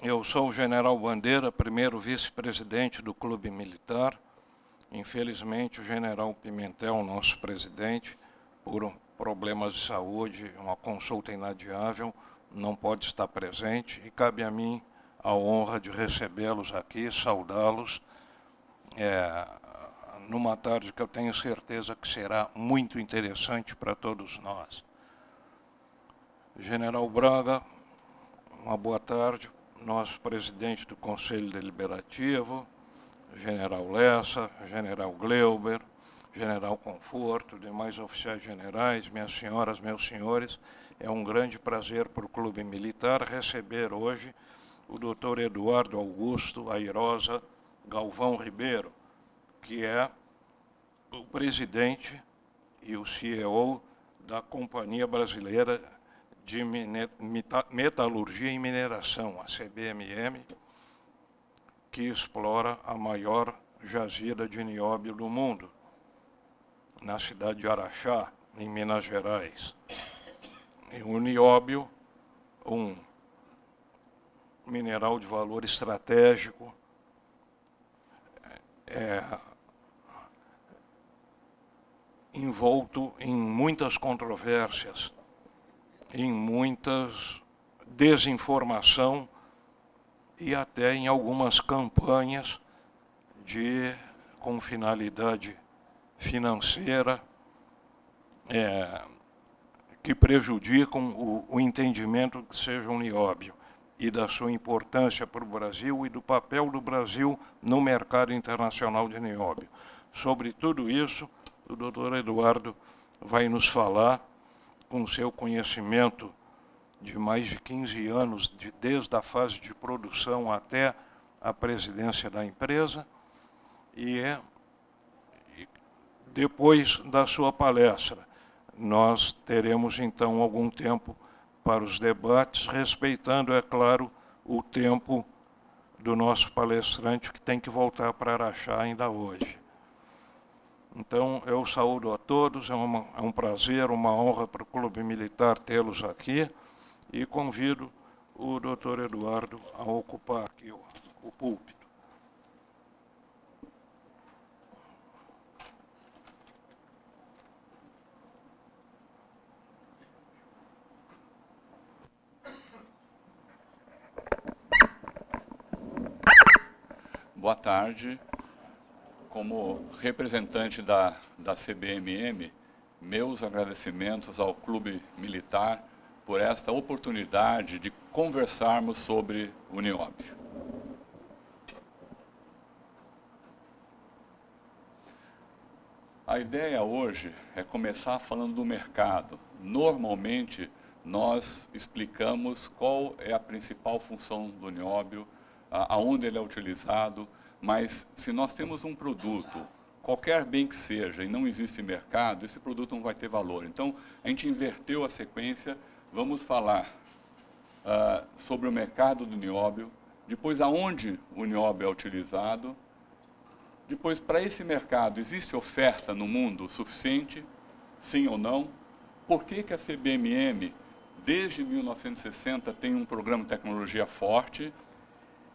Eu sou o general Bandeira, primeiro vice-presidente do Clube Militar. Infelizmente, o general Pimentel, nosso presidente, por problemas de saúde, uma consulta inadiável, não pode estar presente e cabe a mim a honra de recebê-los aqui, saudá-los, é, numa tarde que eu tenho certeza que será muito interessante para todos nós. General Braga, uma boa tarde, nosso presidente do Conselho Deliberativo, General Lessa, General Gleuber, General Conforto, demais oficiais generais, minhas senhoras, meus senhores, é um grande prazer para o Clube Militar receber hoje o doutor Eduardo Augusto Airosa Galvão Ribeiro, que é o presidente e o CEO da Companhia Brasileira de Metalurgia e Mineração, a CBMM, que explora a maior jazida de nióbio do mundo, na cidade de Araxá, em Minas Gerais. E o nióbio, um mineral de valor estratégico, é, envolto em muitas controvérsias, em muitas desinformação e até em algumas campanhas de com finalidade financeira é, que prejudicam o, o entendimento que seja um nióbio e da sua importância para o Brasil e do papel do Brasil no mercado internacional de nióbio. Sobre tudo isso, o doutor Eduardo vai nos falar com seu conhecimento de mais de 15 anos, de, desde a fase de produção até a presidência da empresa, e, é, e depois da sua palestra, nós teremos então algum tempo para os debates, respeitando, é claro, o tempo do nosso palestrante, que tem que voltar para Araxá ainda hoje. Então, eu saúdo a todos, é, uma, é um prazer, uma honra para o Clube Militar tê-los aqui e convido o doutor Eduardo a ocupar aqui o, o púlpito. Boa tarde como representante da, da CBMM, meus agradecimentos ao Clube Militar por esta oportunidade de conversarmos sobre o nióbio. A ideia hoje é começar falando do mercado. Normalmente, nós explicamos qual é a principal função do nióbio, aonde ele é utilizado, mas se nós temos um produto, qualquer bem que seja, e não existe mercado, esse produto não vai ter valor. Então, a gente inverteu a sequência, vamos falar uh, sobre o mercado do nióbio, depois aonde o nióbio é utilizado, depois para esse mercado existe oferta no mundo suficiente, sim ou não, por que, que a CBMM, desde 1960, tem um programa de tecnologia forte,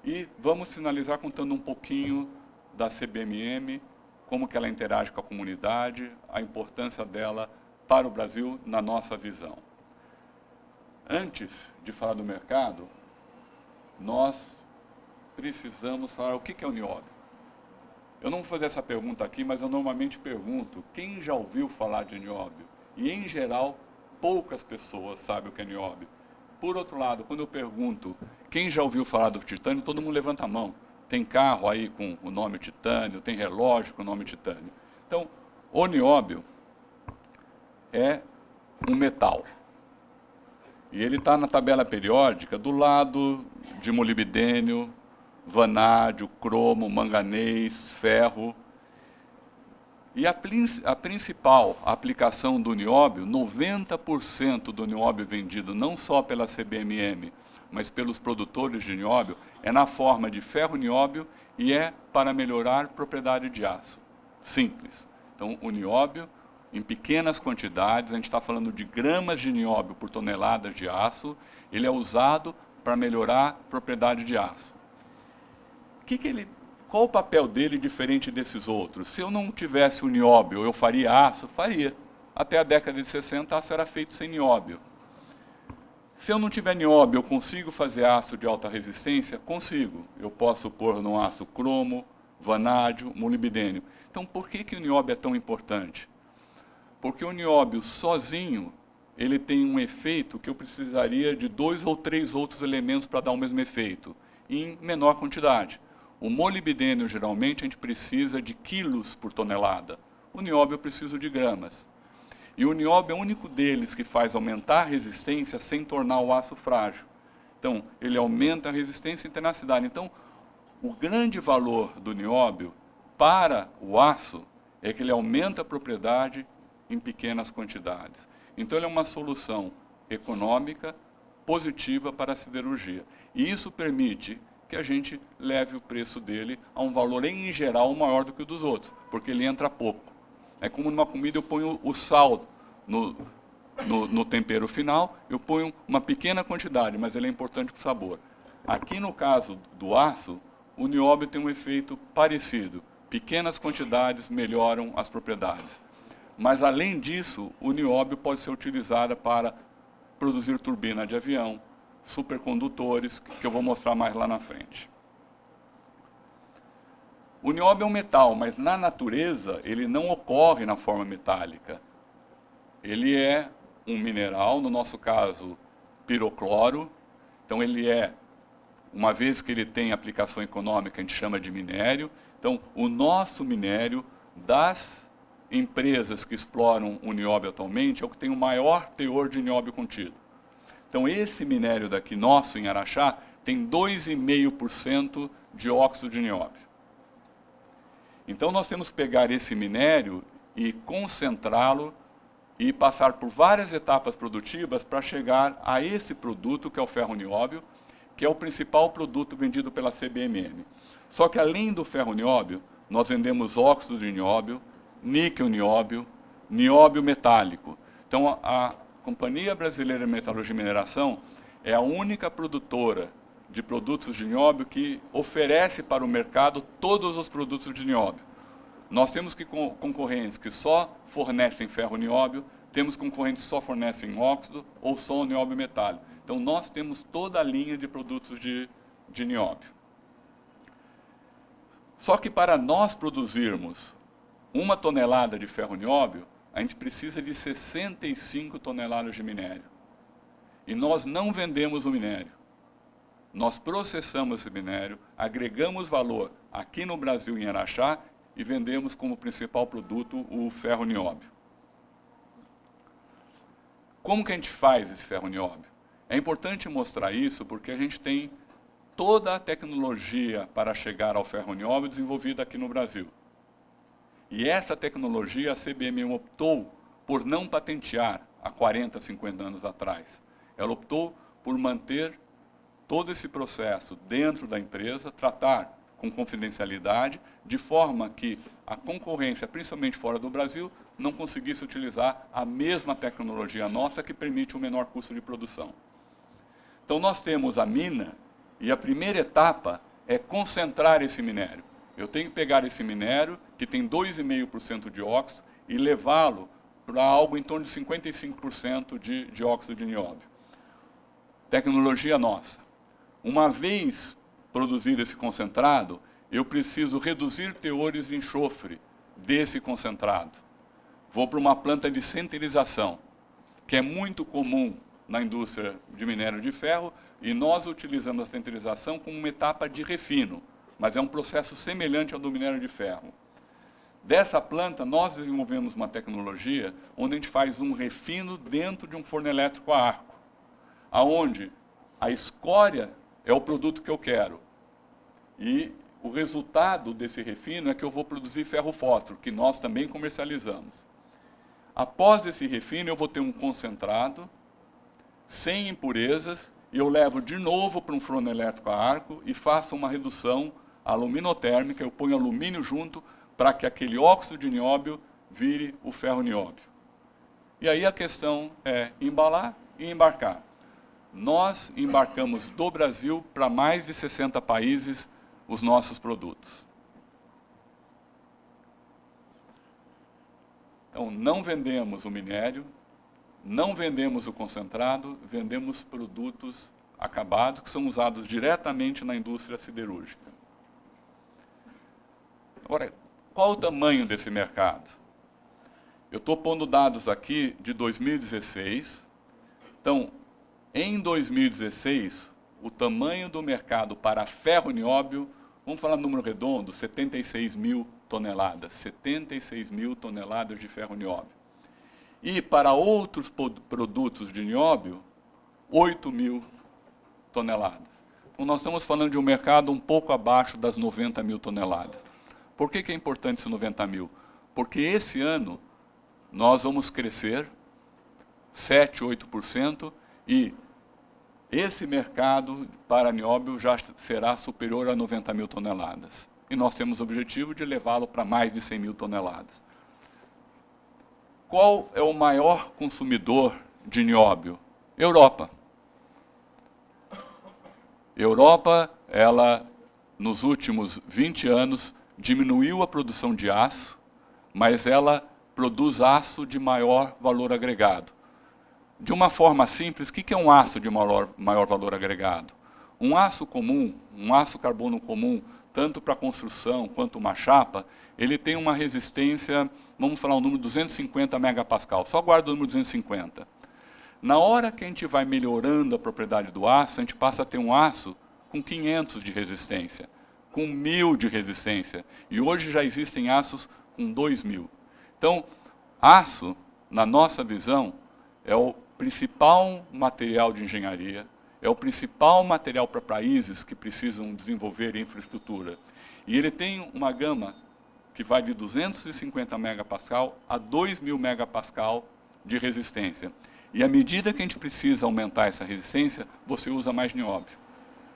e vamos finalizar contando um pouquinho da CBMM, como que ela interage com a comunidade, a importância dela para o Brasil na nossa visão. Antes de falar do mercado, nós precisamos falar o que é o nióbio. Eu não vou fazer essa pergunta aqui, mas eu normalmente pergunto, quem já ouviu falar de nióbio? E, em geral, poucas pessoas sabem o que é nióbio. Por outro lado, quando eu pergunto quem já ouviu falar do titânio, todo mundo levanta a mão. Tem carro aí com o nome titânio, tem relógio com o nome titânio. Então, o nióbio é um metal. E ele está na tabela periódica do lado de molibdênio, vanádio, cromo, manganês, ferro, e a, a, principal aplicação do nióbio, 90% do nióbio vendido não só pela CBMM, mas pelos produtores de nióbio, é na forma de ferro nióbio e é para melhorar propriedade de aço. Simples. Então, o nióbio, em pequenas quantidades, a gente está falando de gramas de nióbio por toneladas de aço, ele é usado para melhorar propriedade de aço. Que que ele, qual o papel dele diferente desses outros? Se eu não tivesse o nióbio, eu faria aço? Faria. Até a década de 60, aço era feito sem nióbio. Se eu não tiver nióbio, eu consigo fazer aço de alta resistência? Consigo. Eu posso pôr no aço cromo, vanádio, molibdênio. Então, por que, que o nióbio é tão importante? Porque o nióbio sozinho, ele tem um efeito que eu precisaria de dois ou três outros elementos para dar o mesmo efeito, em menor quantidade. O molibdênio, geralmente, a gente precisa de quilos por tonelada. O nióbio eu preciso de gramas. E o nióbio é o único deles que faz aumentar a resistência sem tornar o aço frágil. Então, ele aumenta a resistência e tenacidade. Então, o grande valor do nióbio para o aço é que ele aumenta a propriedade em pequenas quantidades. Então, ele é uma solução econômica, positiva para a siderurgia. E isso permite que a gente leve o preço dele a um valor, em geral, maior do que o dos outros, porque ele entra pouco. É como numa comida eu ponho o sal no, no, no tempero final, eu ponho uma pequena quantidade, mas ele é importante para o sabor. Aqui no caso do aço, o nióbio tem um efeito parecido. Pequenas quantidades melhoram as propriedades. Mas, além disso, o nióbio pode ser utilizado para produzir turbina de avião, supercondutores, que eu vou mostrar mais lá na frente. O nióbio é um metal, mas na natureza ele não ocorre na forma metálica. Ele é um mineral, no nosso caso, pirocloro. Então ele é uma vez que ele tem aplicação econômica, a gente chama de minério. Então, o nosso minério das empresas que exploram o nióbio atualmente é o que tem o maior teor de nióbio contido. Então, esse minério daqui, nosso, em Araxá, tem 2,5% de óxido de nióbio. Então, nós temos que pegar esse minério e concentrá-lo e passar por várias etapas produtivas para chegar a esse produto, que é o ferro nióbio, que é o principal produto vendido pela CBMM. Só que além do ferro nióbio, nós vendemos óxido de nióbio, níquel nióbio, nióbio metálico. Então a, a Companhia Brasileira de Metalurgia e Mineração é a única produtora de produtos de nióbio que oferece para o mercado todos os produtos de nióbio. Nós temos que concorrentes que só fornecem ferro nióbio, temos concorrentes que só fornecem óxido ou só nióbio metálico. Então, nós temos toda a linha de produtos de, de nióbio. Só que para nós produzirmos uma tonelada de ferro nióbio, a gente precisa de 65 toneladas de minério. E nós não vendemos o minério. Nós processamos esse minério, agregamos valor aqui no Brasil, em Araxá, e vendemos como principal produto o ferro nióbio. Como que a gente faz esse ferro nióbio? É importante mostrar isso porque a gente tem toda a tecnologia para chegar ao ferro nióbio desenvolvida aqui no Brasil. E essa tecnologia a CBM optou por não patentear há 40, 50 anos atrás. Ela optou por manter todo esse processo dentro da empresa, tratar com confidencialidade, de forma que a concorrência, principalmente fora do Brasil, não conseguisse utilizar a mesma tecnologia nossa que permite um menor custo de produção. Então nós temos a mina e a primeira etapa é concentrar esse minério. Eu tenho que pegar esse minério, que tem 2,5% de óxido, e levá-lo para algo em torno de 55% de, de óxido de nióbio. Tecnologia nossa. Uma vez produzido esse concentrado, eu preciso reduzir teores de enxofre desse concentrado. Vou para uma planta de centerização, que é muito comum na indústria de minério de ferro e nós utilizamos a centrização como uma etapa de refino, mas é um processo semelhante ao do minério de ferro. Dessa planta, nós desenvolvemos uma tecnologia onde a gente faz um refino dentro de um forno elétrico a arco, aonde a escória é o produto que eu quero. E o resultado desse refino é que eu vou produzir ferro fósforo, que nós também comercializamos. Após esse refino, eu vou ter um concentrado, sem impurezas, e eu levo de novo para um forno elétrico a arco e faço uma redução aluminotérmica, eu ponho alumínio junto para que aquele óxido de nióbio vire o ferro nióbio. E aí a questão é embalar e embarcar. Nós embarcamos do Brasil para mais de 60 países os nossos produtos. Então, não vendemos o minério, não vendemos o concentrado, vendemos produtos acabados que são usados diretamente na indústria siderúrgica. Agora, qual o tamanho desse mercado? Eu estou pondo dados aqui de 2016. Então, em 2016, o tamanho do mercado para ferro nióbio, vamos falar número redondo, 76 mil toneladas. 76 mil toneladas de ferro nióbio. E para outros produtos de nióbio, 8 mil toneladas. Então, nós estamos falando de um mercado um pouco abaixo das 90 mil toneladas. Por que, que é importante esses 90 mil? Porque esse ano nós vamos crescer 7, 8% e esse mercado para nióbio já será superior a 90 mil toneladas. E nós temos o objetivo de levá-lo para mais de 100 mil toneladas. Qual é o maior consumidor de nióbio? Europa. Europa, ela, nos últimos 20 anos, diminuiu a produção de aço, mas ela produz aço de maior valor agregado. De uma forma simples, o que é um aço de maior, maior valor agregado? Um aço comum, um aço carbono comum, tanto para construção quanto uma chapa, ele tem uma resistência, vamos falar o número 250 megapascal, só guarda o número 250. Na hora que a gente vai melhorando a propriedade do aço, a gente passa a ter um aço com 500 de resistência, com 1.000 de resistência. E hoje já existem aços com 2.000. Então, aço, na nossa visão, é o principal material de engenharia, é o principal material para países que precisam desenvolver infraestrutura. E ele tem uma gama que vai de 250 megapascal a 2.000 megapascal de resistência. E à medida que a gente precisa aumentar essa resistência, você usa mais nióbio.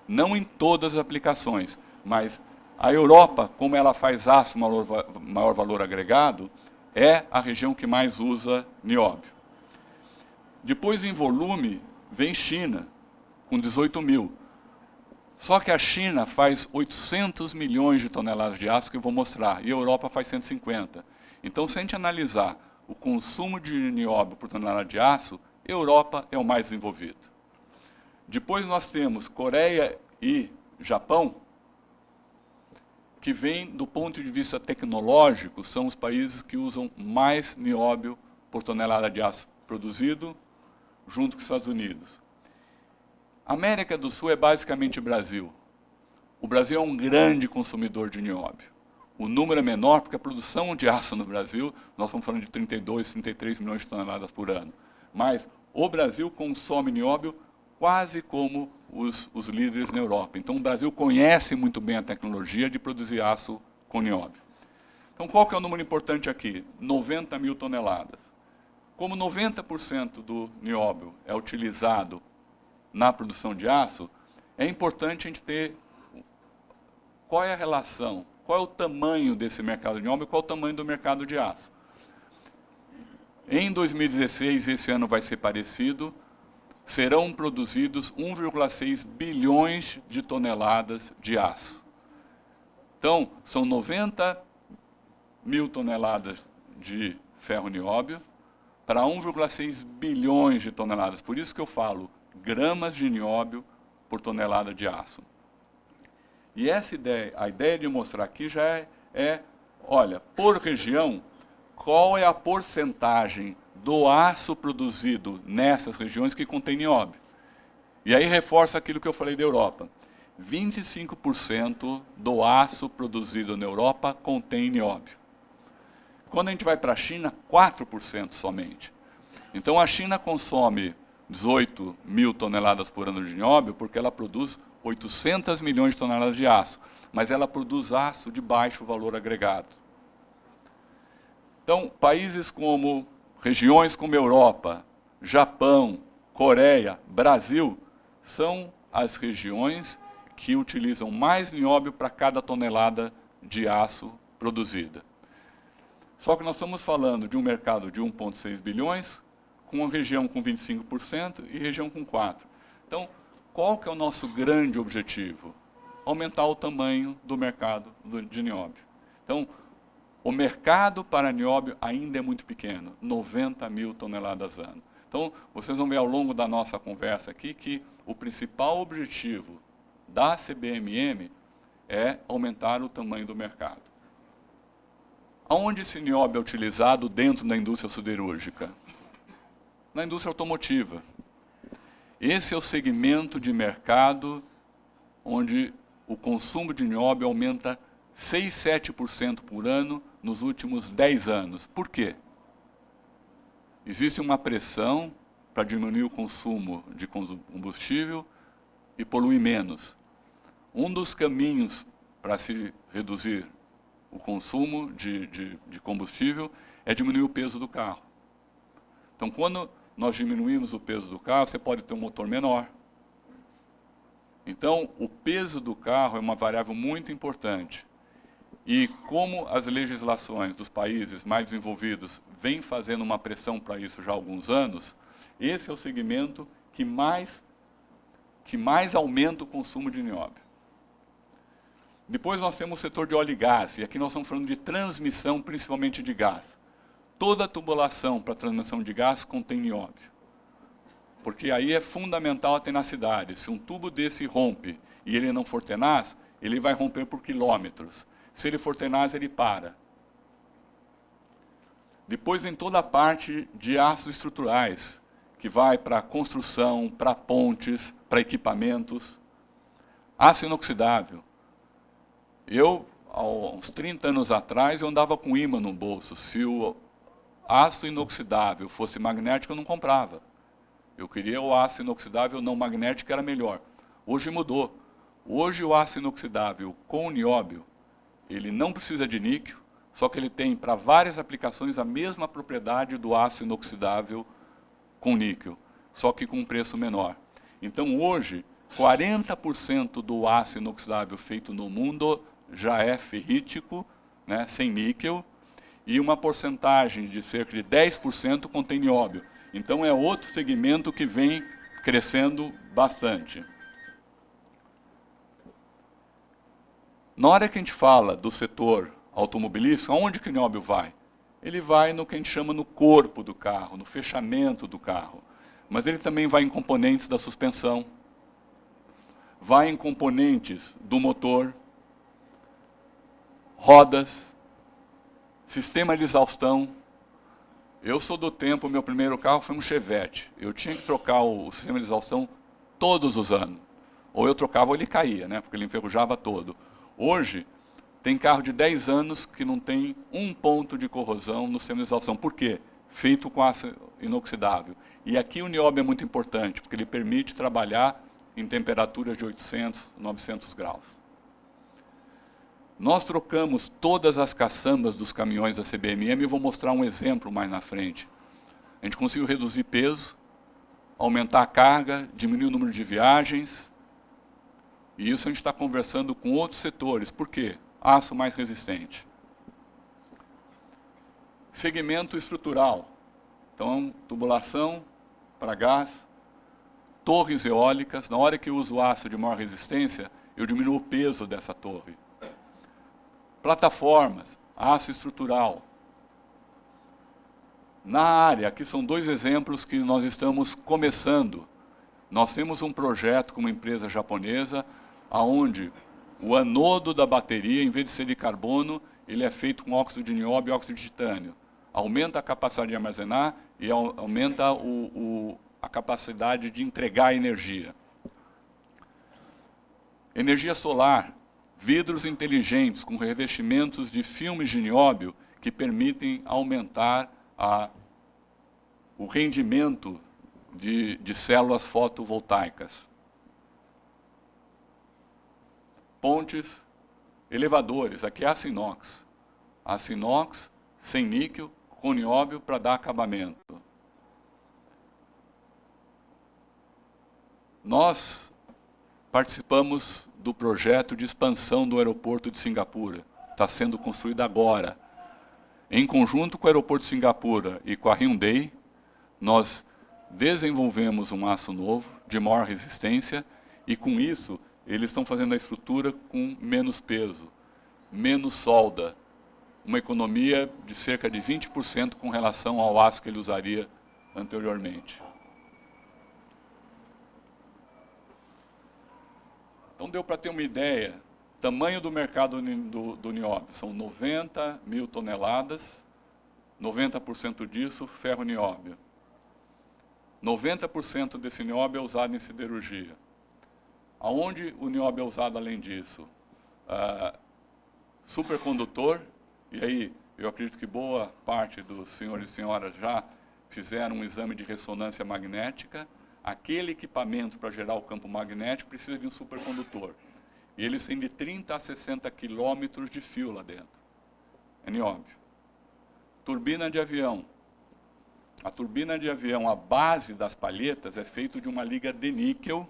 Não em todas as aplicações, mas a Europa, como ela faz aço maior, maior valor agregado, é a região que mais usa nióbio. Depois, em volume, vem China, com 18 mil. Só que a China faz 800 milhões de toneladas de aço, que eu vou mostrar, e a Europa faz 150. Então, se a gente analisar o consumo de nióbio por tonelada de aço, Europa é o mais desenvolvido. Depois nós temos Coreia e Japão, que vem do ponto de vista tecnológico, são os países que usam mais nióbio por tonelada de aço produzido, junto com os Estados Unidos. América do Sul é basicamente Brasil. O Brasil é um grande consumidor de nióbio. O número é menor porque a produção de aço no Brasil, nós estamos falando de 32, 33 milhões de toneladas por ano. Mas o Brasil consome nióbio quase como os, os líderes na Europa. Então o Brasil conhece muito bem a tecnologia de produzir aço com nióbio. Então qual que é o número importante aqui? 90 mil toneladas. Como 90% do nióbio é utilizado na produção de aço, é importante a gente ter qual é a relação, qual é o tamanho desse mercado de nióbio e qual é o tamanho do mercado de aço. Em 2016, esse ano vai ser parecido, serão produzidos 1,6 bilhões de toneladas de aço. Então, são 90 mil toneladas de ferro nióbio para 1,6 bilhões de toneladas. Por isso que eu falo gramas de nióbio por tonelada de aço. E essa ideia, a ideia de mostrar aqui já é, é olha, por região, qual é a porcentagem do aço produzido nessas regiões que contém nióbio. E aí reforça aquilo que eu falei da Europa. 25% do aço produzido na Europa contém nióbio. Quando a gente vai para a China, 4% somente. Então a China consome 18 mil toneladas por ano de nióbio porque ela produz 800 milhões de toneladas de aço, mas ela produz aço de baixo valor agregado. Então, países como, regiões como Europa, Japão, Coreia, Brasil, são as regiões que utilizam mais nióbio para cada tonelada de aço produzida. Só que nós estamos falando de um mercado de 1,6 bilhões, com uma região com 25% e região com 4%. Então, qual que é o nosso grande objetivo? Aumentar o tamanho do mercado de nióbio. Então, o mercado para nióbio ainda é muito pequeno, 90 mil toneladas ano. Então, vocês vão ver ao longo da nossa conversa aqui que o principal objetivo da CBMM é aumentar o tamanho do mercado. Aonde esse nióbio é utilizado dentro da indústria siderúrgica? Na indústria automotiva. Esse é o segmento de mercado onde o consumo de nióbio aumenta 6, 7% por ano nos últimos 10 anos. Por quê? Existe uma pressão para diminuir o consumo de combustível e poluir menos. Um dos caminhos para se reduzir o consumo de, de, de, combustível é diminuir o peso do carro. Então, quando nós diminuímos o peso do carro, você pode ter um motor menor. Então, o peso do carro é uma variável muito importante. E como as legislações dos países mais desenvolvidos vêm fazendo uma pressão para isso já há alguns anos, esse é o segmento que mais, que mais aumenta o consumo de nióbio. Depois nós temos o setor de óleo e gás, e aqui nós estamos falando de transmissão, principalmente de gás. Toda tubulação para transmissão de gás contém nióbio. Porque aí é fundamental a tenacidade. Se um tubo desse rompe e ele não for tenaz, ele vai romper por quilômetros. Se ele for tenaz, ele para. Depois vem toda a parte de aços estruturais, que vai para construção, para pontes, para equipamentos. Aço inoxidável. Eu, há uns 30 anos atrás, eu andava com imã no bolso. Se o aço inoxidável fosse magnético, eu não comprava. Eu queria o aço inoxidável não magnético, era melhor. Hoje mudou. Hoje o aço inoxidável com nióbio ele não precisa de níquel, só que ele tem para várias aplicações a mesma propriedade do aço inoxidável com níquel, só que com um preço menor. Então hoje, 40% do aço inoxidável feito no mundo já é ferrítico, né, sem níquel, e uma porcentagem de cerca de 10% contém nióbio. Então é outro segmento que vem crescendo bastante. Na hora que a gente fala do setor automobilístico, aonde que o nióbio vai? Ele vai no que a gente chama no corpo do carro, no fechamento do carro. Mas ele também vai em componentes da suspensão, vai em componentes do motor, rodas, sistema de exaustão. Eu sou do tempo, meu primeiro carro foi um Chevette. Eu tinha que trocar o sistema de exaustão todos os anos. Ou eu trocava ou ele caía, né? porque ele enferrujava todo. Hoje, tem carro de 10 anos que não tem um ponto de corrosão no sistema de exaustão. Por quê? Feito com aço inoxidável. E aqui o nióbio é muito importante, porque ele permite trabalhar em temperaturas de 800, 900 graus. Nós trocamos todas as caçambas dos caminhões da CBMM e vou mostrar um exemplo mais na frente. A gente conseguiu reduzir peso, aumentar a carga, diminuir o número de viagens, e isso a gente está conversando com outros setores. Por quê? Aço mais resistente. Segmento estrutural. Então, tubulação para gás, torres eólicas. Na hora que eu uso aço de maior resistência, eu diminuo o peso dessa torre. Plataformas, aço estrutural. Na área, aqui são dois exemplos que nós estamos começando. Nós temos um projeto com uma empresa japonesa aonde o anodo da bateria, em vez de ser de carbono, ele é feito com óxido de nióbio e óxido de titânio. Aumenta a capacidade de armazenar e aumenta o, o, a capacidade de entregar energia. Energia solar, vidros inteligentes com revestimentos de filmes de nióbio que permitem aumentar a, o rendimento de, de células fotovoltaicas. pontes, elevadores. Aqui é aço inox. Aço inox, sem níquel, com nióbio para dar acabamento. Nós participamos do projeto de expansão do aeroporto de Singapura. Está sendo construído agora. Em conjunto com o aeroporto de Singapura e com a Hyundai, nós desenvolvemos um aço novo, de maior resistência, e com isso eles estão fazendo a estrutura com menos peso, menos solda, uma economia de cerca de 20% com relação ao aço que ele usaria anteriormente. Então deu para ter uma ideia, tamanho do mercado do, do nióbio, são 90 mil toneladas, 90% disso ferro nióbio. 90% desse nióbio é usado em siderurgia. Aonde o nióbio é usado além disso? Ah, supercondutor, e aí eu acredito que boa parte dos senhores e senhoras já fizeram um exame de ressonância magnética, aquele equipamento para gerar o campo magnético precisa de um supercondutor. E eles têm de 30 a 60 quilômetros de fio lá dentro. É nióbio. Turbina de avião. A turbina de avião, a base das palhetas é feita de uma liga de níquel,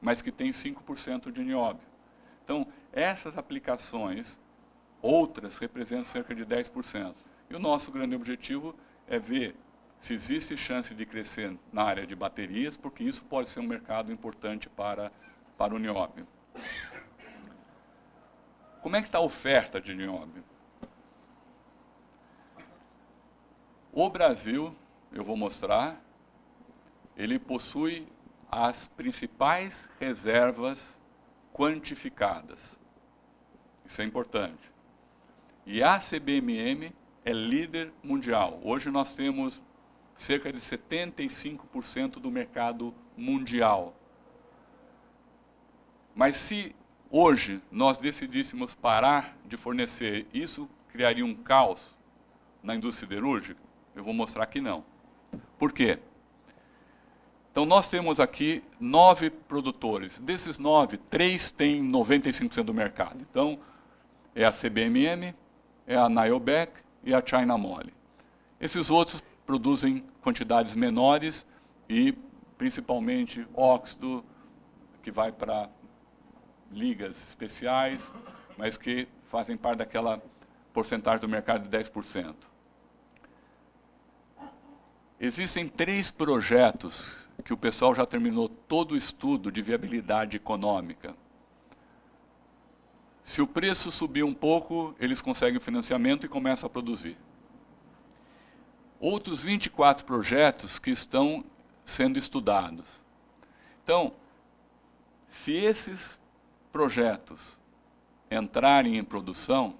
mas que tem 5% de nióbio. Então, essas aplicações, outras, representam cerca de 10%. E o nosso grande objetivo é ver se existe chance de crescer na área de baterias, porque isso pode ser um mercado importante para, para o nióbio. Como é que está a oferta de nióbio? O Brasil, eu vou mostrar, ele possui as principais reservas quantificadas. Isso é importante. E a CBMM é líder mundial. Hoje nós temos cerca de 75% do mercado mundial. Mas se hoje nós decidíssemos parar de fornecer, isso criaria um caos na indústria siderúrgica? Eu vou mostrar que não. Por quê? Então nós temos aqui nove produtores. Desses nove, três têm 95% do mercado. Então é a CBMM, é a Niobec e a China Mole. Esses outros produzem quantidades menores e principalmente óxido, que vai para ligas especiais, mas que fazem parte daquela porcentagem do mercado de 10%. Existem três projetos que o pessoal já terminou todo o estudo de viabilidade econômica. Se o preço subir um pouco, eles conseguem financiamento e começam a produzir outros 24 projetos que estão sendo estudados. Então, se esses projetos entrarem em produção,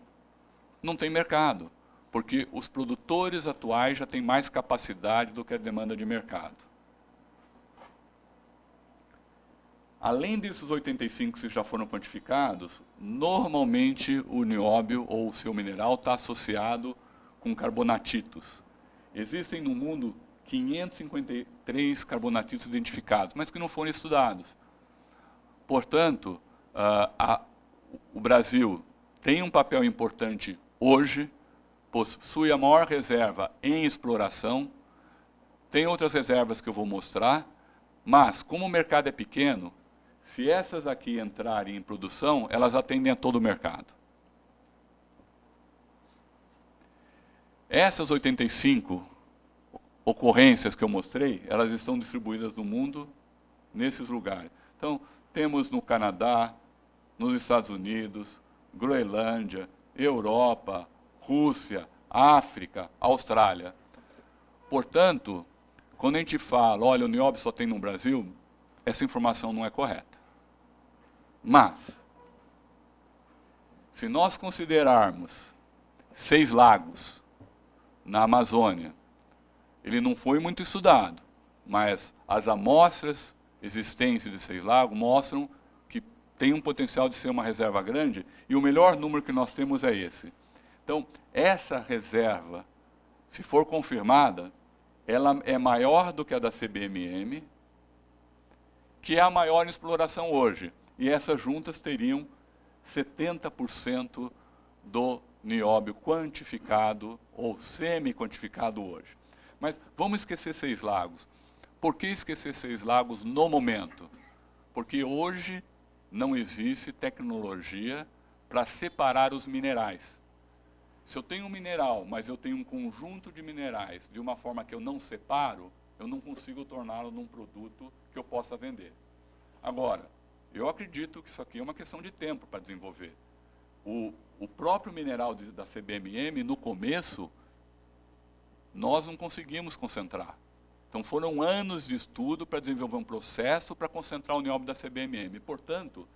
não tem mercado, porque os produtores atuais já têm mais capacidade do que a demanda de mercado. Além desses 85 que já foram quantificados, normalmente o nióbio ou o seu mineral está associado com carbonatitos. Existem no mundo 553 carbonatitos identificados, mas que não foram estudados. Portanto, uh, a, o Brasil tem um papel importante hoje, possui a maior reserva em exploração, tem outras reservas que eu vou mostrar, mas como o mercado é pequeno, se essas aqui entrarem em produção, elas atendem a todo o mercado. Essas 85 ocorrências que eu mostrei, elas estão distribuídas no mundo, nesses lugares. Então, temos no Canadá, nos Estados Unidos, Groenlândia, Europa, Rússia, África, Austrália. Portanto, quando a gente fala, olha, o nióbio só tem no Brasil, essa informação não é correta. Mas, se nós considerarmos seis lagos na Amazônia, ele não foi muito estudado, mas as amostras existentes de Seis Lagos mostram que tem um potencial de ser uma reserva grande, e o melhor número que nós temos é esse. Então, essa reserva, se for confirmada, ela é maior do que a da CBMM, que é a maior em exploração hoje. E essas juntas teriam 70% do nióbio quantificado ou semi-quantificado hoje. Mas vamos esquecer Seis Lagos. Por que esquecer Seis Lagos no momento? Porque hoje não existe tecnologia para separar os minerais. Se eu tenho um mineral, mas eu tenho um conjunto de minerais de uma forma que eu não separo, eu não consigo torná-lo num produto que eu possa vender. Agora, eu acredito que isso aqui é uma questão de tempo para desenvolver. O, o próprio mineral de, da CBMM, no começo, nós não conseguimos concentrar. Então foram anos de estudo para desenvolver um processo para concentrar o nióbio da CBMM. Portanto,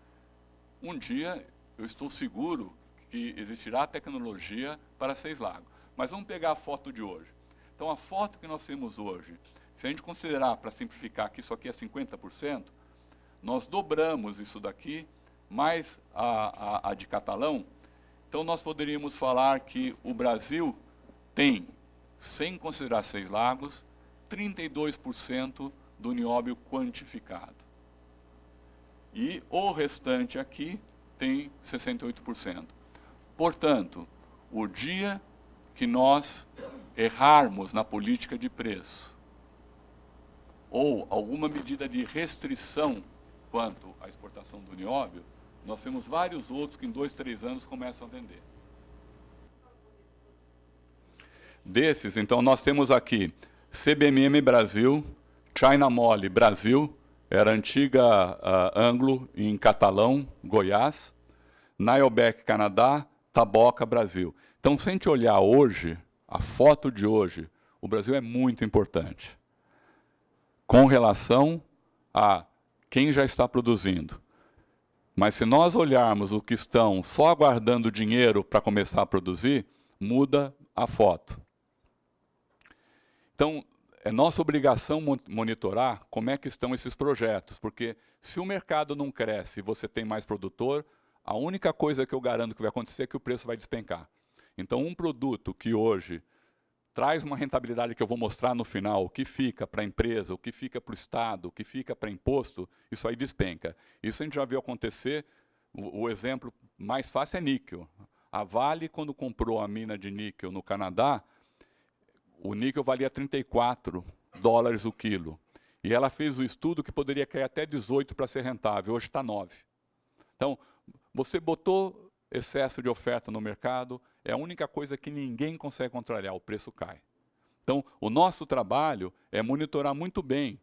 um dia eu estou seguro que existirá tecnologia para Seis Lagos. Mas vamos pegar a foto de hoje. Então a foto que nós temos hoje, se a gente considerar, para simplificar, que isso aqui é 50%, nós dobramos isso daqui, mais a, a, a de Catalão, então nós poderíamos falar que o Brasil tem, sem considerar Seis Lagos, 32% do nióbio quantificado. E o restante aqui tem 68%. Portanto, o dia que nós errarmos na política de preço, ou alguma medida de restrição quanto à exportação do nióbio, nós temos vários outros que em dois, três anos começam a vender. Desses, então, nós temos aqui CBMM Brasil, China Mole Brasil, era antiga uh, Anglo em Catalão, Goiás, Nileback Canadá, Taboca Brasil. Então, se a gente olhar hoje, a foto de hoje, o Brasil é muito importante com relação a quem já está produzindo. Mas se nós olharmos o que estão só aguardando dinheiro para começar a produzir, muda a foto. Então, é nossa obrigação monitorar como é que estão esses projetos, porque se o mercado não cresce e você tem mais produtor, a única coisa que eu garanto que vai acontecer é que o preço vai despencar. Então, um produto que hoje traz uma rentabilidade que eu vou mostrar no final, o que fica para a empresa, o que fica para o Estado, o que fica para imposto, isso aí despenca. Isso a gente já viu acontecer, o, o exemplo mais fácil é níquel. A Vale, quando comprou a mina de níquel no Canadá, o níquel valia 34 dólares o quilo. E ela fez o estudo que poderia cair até 18 para ser rentável, hoje está 9. Então, você botou excesso de oferta no mercado, é a única coisa que ninguém consegue controlar, o preço cai. Então, o nosso trabalho é monitorar muito bem.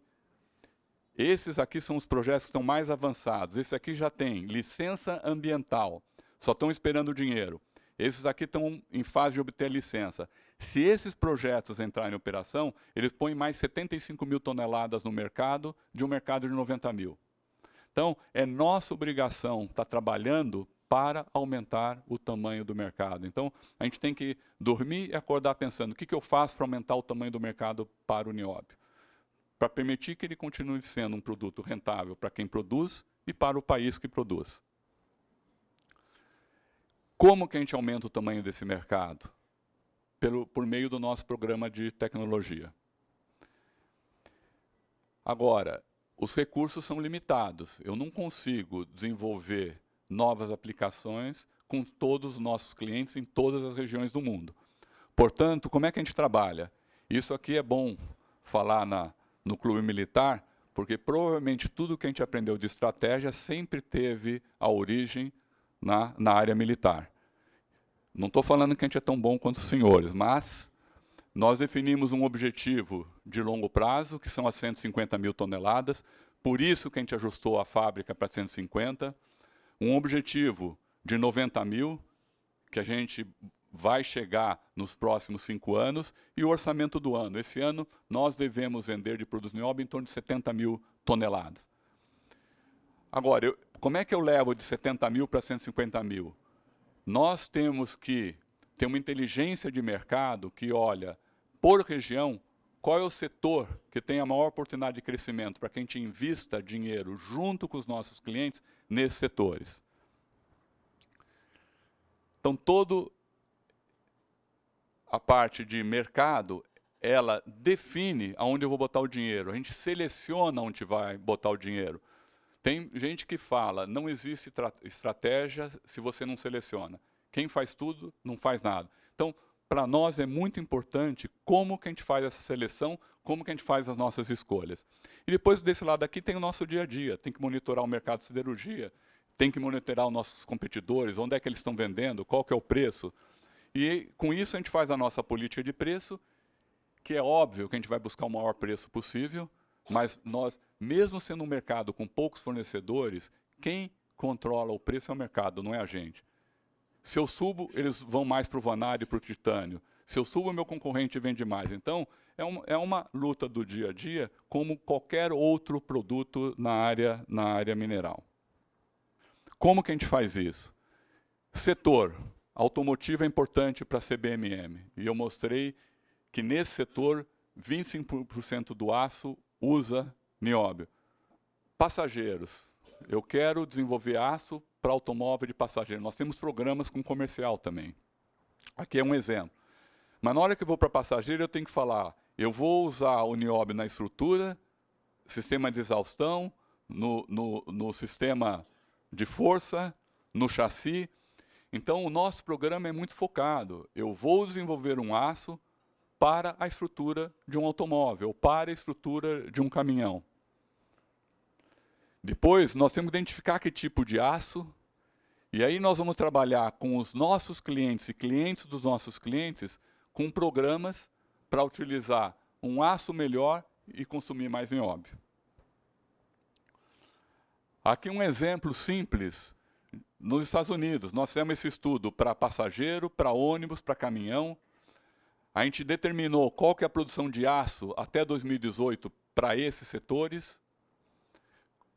Esses aqui são os projetos que estão mais avançados. Esse aqui já tem licença ambiental, só estão esperando o dinheiro. Esses aqui estão em fase de obter licença. Se esses projetos entrarem em operação, eles põem mais 75 mil toneladas no mercado, de um mercado de 90 mil. Então, é nossa obrigação estar trabalhando para aumentar o tamanho do mercado. Então, a gente tem que dormir e acordar pensando, o que, que eu faço para aumentar o tamanho do mercado para o nióbio? Para permitir que ele continue sendo um produto rentável para quem produz e para o país que produz. Como que a gente aumenta o tamanho desse mercado? Pelo, por meio do nosso programa de tecnologia. Agora, os recursos são limitados. Eu não consigo desenvolver novas aplicações com todos os nossos clientes em todas as regiões do mundo. Portanto, como é que a gente trabalha? Isso aqui é bom falar na, no clube militar, porque provavelmente tudo que a gente aprendeu de estratégia sempre teve a origem na, na área militar. Não estou falando que a gente é tão bom quanto os senhores, mas nós definimos um objetivo de longo prazo, que são as 150 mil toneladas, por isso que a gente ajustou a fábrica para 150, um objetivo de 90 mil, que a gente vai chegar nos próximos cinco anos, e o orçamento do ano. Esse ano, nós devemos vender de produtos nióbio em torno de 70 mil toneladas. Agora, eu, como é que eu levo de 70 mil para 150 mil? Nós temos que ter uma inteligência de mercado que olha, por região, qual é o setor que tem a maior oportunidade de crescimento para que a gente invista dinheiro junto com os nossos clientes nesses setores. Então, toda a parte de mercado, ela define aonde eu vou botar o dinheiro. A gente seleciona onde vai botar o dinheiro. Tem gente que fala, não existe estratégia se você não seleciona. Quem faz tudo, não faz nada. Então, para nós é muito importante como que a gente faz essa seleção, como que a gente faz as nossas escolhas. E depois desse lado aqui tem o nosso dia a dia, tem que monitorar o mercado de siderurgia, tem que monitorar os nossos competidores, onde é que eles estão vendendo, qual que é o preço. E com isso a gente faz a nossa política de preço, que é óbvio que a gente vai buscar o maior preço possível, mas nós, mesmo sendo um mercado com poucos fornecedores, quem controla o preço é o mercado, não é a gente. Se eu subo, eles vão mais para o vanário e para o titânio. Se eu subo, meu concorrente vende mais. Então, é uma, é uma luta do dia a dia, como qualquer outro produto na área, na área mineral. Como que a gente faz isso? Setor. Automotivo é importante para a CBMM. E eu mostrei que nesse setor, 25% do aço usa nióbio. Passageiros. Eu quero desenvolver aço para automóvel de passageiro. Nós temos programas com comercial também. Aqui é um exemplo. Mas na hora que eu vou para passageiro, eu tenho que falar, eu vou usar o nióbio na estrutura, sistema de exaustão, no, no, no sistema de força, no chassi. Então, o nosso programa é muito focado. Eu vou desenvolver um aço para a estrutura de um automóvel, para a estrutura de um caminhão. Depois, nós temos que identificar que tipo de aço, e aí nós vamos trabalhar com os nossos clientes e clientes dos nossos clientes com programas para utilizar um aço melhor e consumir mais nióbio. Aqui um exemplo simples. Nos Estados Unidos, nós fizemos esse estudo para passageiro, para ônibus, para caminhão. A gente determinou qual que é a produção de aço até 2018 para esses setores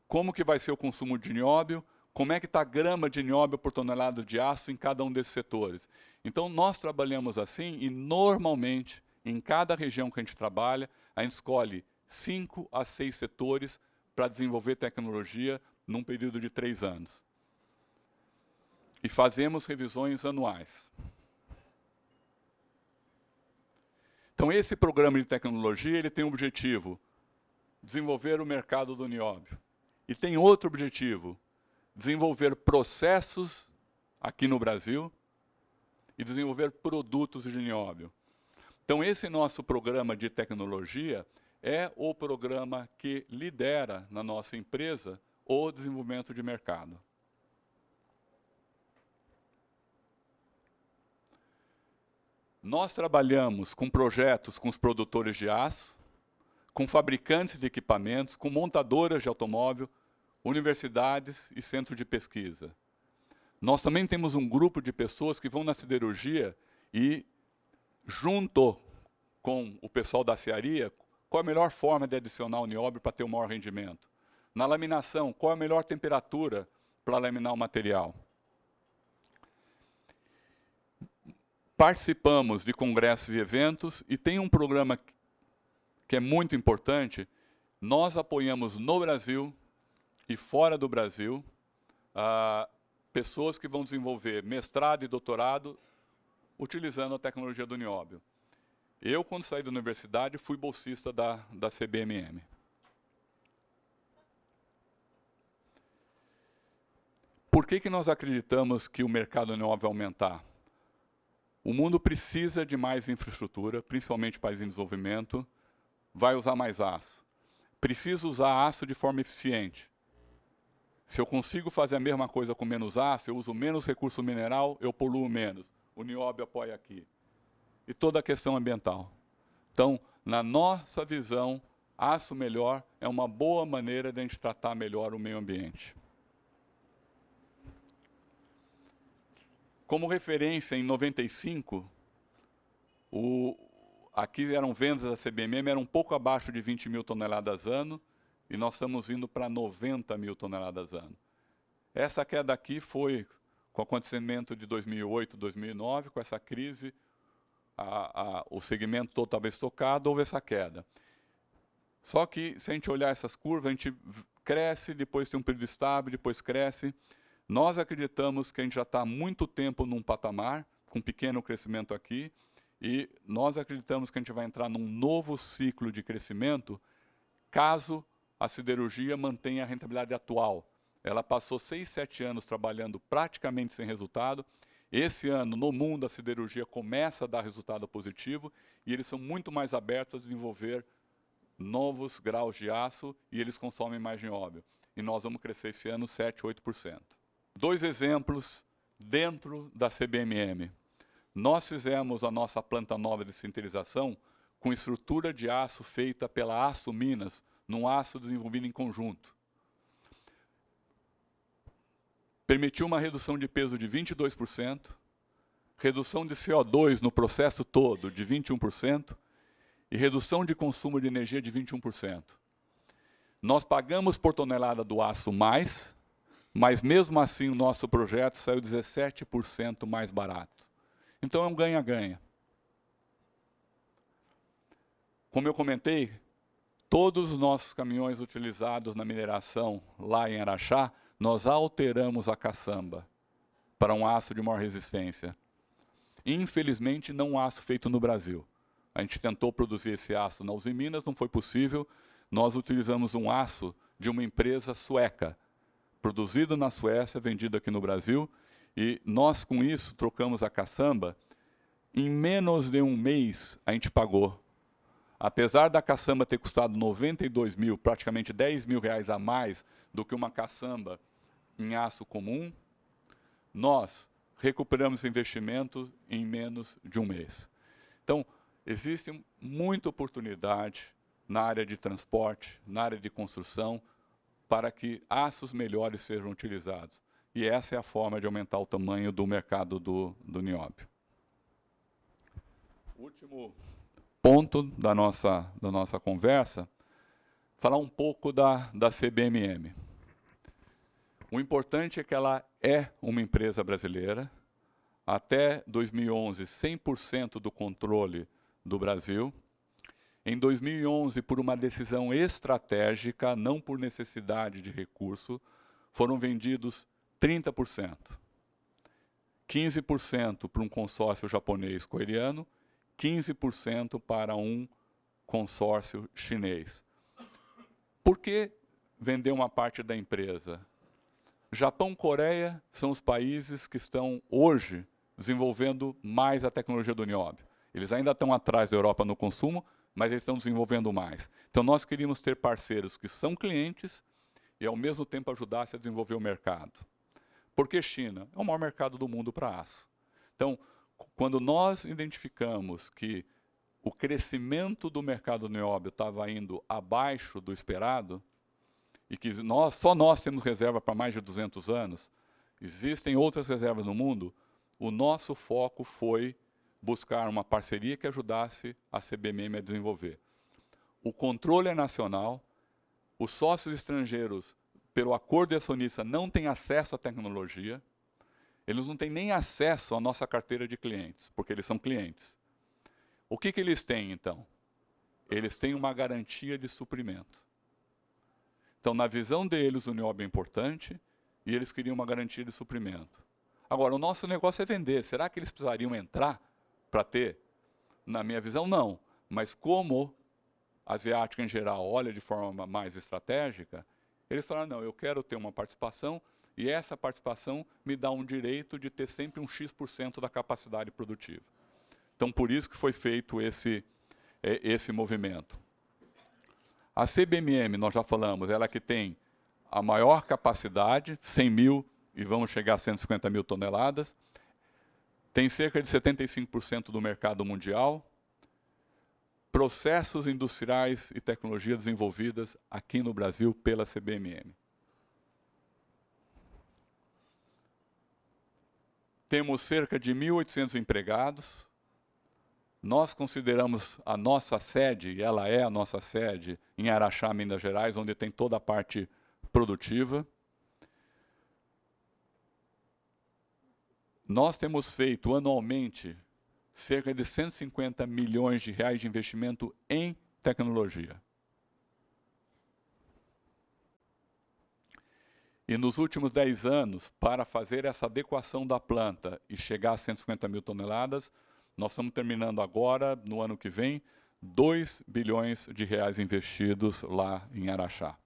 como que vai ser o consumo de nióbio, como é que está a grama de nióbio por tonelada de aço em cada um desses setores. Então, nós trabalhamos assim e, normalmente, em cada região que a gente trabalha, a gente escolhe cinco a seis setores para desenvolver tecnologia num período de três anos. E fazemos revisões anuais. Então, esse programa de tecnologia ele tem o objetivo desenvolver o mercado do nióbio e tem outro objetivo, desenvolver processos aqui no Brasil e desenvolver produtos de nióbio. Então esse nosso programa de tecnologia é o programa que lidera na nossa empresa o desenvolvimento de mercado. Nós trabalhamos com projetos com os produtores de aço, com fabricantes de equipamentos, com montadoras de automóvel, universidades e centros de pesquisa. Nós também temos um grupo de pessoas que vão na siderurgia e, junto com o pessoal da cearia, qual a melhor forma de adicionar o nióbio para ter o maior rendimento. Na laminação, qual a melhor temperatura para laminar o material. Participamos de congressos e eventos e tem um programa que é muito importante. Nós apoiamos no Brasil e fora do Brasil, pessoas que vão desenvolver mestrado e doutorado utilizando a tecnologia do nióbio. Eu, quando saí da universidade, fui bolsista da, da CBMM. Por que, que nós acreditamos que o mercado nióbio vai aumentar? O mundo precisa de mais infraestrutura, principalmente países em desenvolvimento, vai usar mais aço. Precisa usar aço de forma eficiente. Se eu consigo fazer a mesma coisa com menos aço, eu uso menos recurso mineral, eu poluo menos. O nióbio apoia aqui. E toda a questão ambiental. Então, na nossa visão, aço melhor é uma boa maneira de a gente tratar melhor o meio ambiente. Como referência, em 95, o, aqui eram vendas da CBMM, eram um pouco abaixo de 20 mil toneladas ano, e nós estamos indo para 90 mil toneladas ano. Essa queda aqui foi com o acontecimento de 2008, 2009, com essa crise, a, a, o segmento todo estava estocado, houve essa queda. Só que, se a gente olhar essas curvas, a gente cresce, depois tem um período estável, depois cresce. Nós acreditamos que a gente já está há muito tempo num patamar, com pequeno crescimento aqui, e nós acreditamos que a gente vai entrar num novo ciclo de crescimento, caso a siderurgia mantém a rentabilidade atual. Ela passou seis, sete anos trabalhando praticamente sem resultado. Esse ano, no mundo, a siderurgia começa a dar resultado positivo e eles são muito mais abertos a desenvolver novos graus de aço e eles consomem mais nióbio. E nós vamos crescer esse ano 7, 8%. Dois exemplos dentro da CBMM. Nós fizemos a nossa planta nova de sintetização com estrutura de aço feita pela Aço Minas, num aço desenvolvido em conjunto. Permitiu uma redução de peso de 22%, redução de CO2 no processo todo de 21% e redução de consumo de energia de 21%. Nós pagamos por tonelada do aço mais, mas mesmo assim o nosso projeto saiu 17% mais barato. Então é um ganha-ganha. Como eu comentei, todos os nossos caminhões utilizados na mineração lá em Araxá, nós alteramos a caçamba para um aço de maior resistência. Infelizmente, não um aço feito no Brasil. A gente tentou produzir esse aço na Uzi Minas, não foi possível. Nós utilizamos um aço de uma empresa sueca, produzido na Suécia, vendido aqui no Brasil, e nós com isso trocamos a caçamba. Em menos de um mês a gente pagou. Apesar da caçamba ter custado 92 mil, praticamente 10 mil reais a mais do que uma caçamba em aço comum, nós recuperamos investimento em menos de um mês. Então, existe muita oportunidade na área de transporte, na área de construção, para que aços melhores sejam utilizados. E essa é a forma de aumentar o tamanho do mercado do, do nióbio. Último ponto da nossa, da nossa conversa, falar um pouco da, da CBMM. O importante é que ela é uma empresa brasileira, até 2011, 100% do controle do Brasil, em 2011, por uma decisão estratégica, não por necessidade de recurso, foram vendidos 30%. 15% para um consórcio japonês-coreano, 15% para um consórcio chinês. Por que vender uma parte da empresa? Japão e Coreia são os países que estão hoje desenvolvendo mais a tecnologia do nióbio. Eles ainda estão atrás da Europa no consumo, mas eles estão desenvolvendo mais. Então nós queríamos ter parceiros que são clientes e ao mesmo tempo ajudassem a desenvolver o mercado. Por que China? É o maior mercado do mundo para aço. Então, quando nós identificamos que o crescimento do mercado nióbio estava indo abaixo do esperado, e que nós, só nós temos reserva para mais de 200 anos, existem outras reservas no mundo, o nosso foco foi buscar uma parceria que ajudasse a CBMM a desenvolver. O controle é nacional, os sócios estrangeiros, pelo acordo de acionista, não têm acesso à tecnologia, eles não têm nem acesso à nossa carteira de clientes, porque eles são clientes. O que, que eles têm, então? Eles têm uma garantia de suprimento. Então, na visão deles, o NIOB é importante e eles queriam uma garantia de suprimento. Agora, o nosso negócio é vender. Será que eles precisariam entrar para ter? Na minha visão, não. Mas como a asiática em geral olha de forma mais estratégica, eles falaram, não, eu quero ter uma participação e essa participação me dá um direito de ter sempre um X% da capacidade produtiva. Então, por isso que foi feito esse, é, esse movimento. A CBMM, nós já falamos, ela que tem a maior capacidade, 100 mil e vamos chegar a 150 mil toneladas, tem cerca de 75% do mercado mundial, processos industriais e tecnologias desenvolvidas aqui no Brasil pela CBMM. Temos cerca de 1.800 empregados. Nós consideramos a nossa sede, e ela é a nossa sede, em Araxá, Minas Gerais, onde tem toda a parte produtiva. Nós temos feito anualmente cerca de 150 milhões de reais de investimento em tecnologia. E nos últimos 10 anos, para fazer essa adequação da planta e chegar a 150 mil toneladas, nós estamos terminando agora, no ano que vem, 2 bilhões de reais investidos lá em Araxá.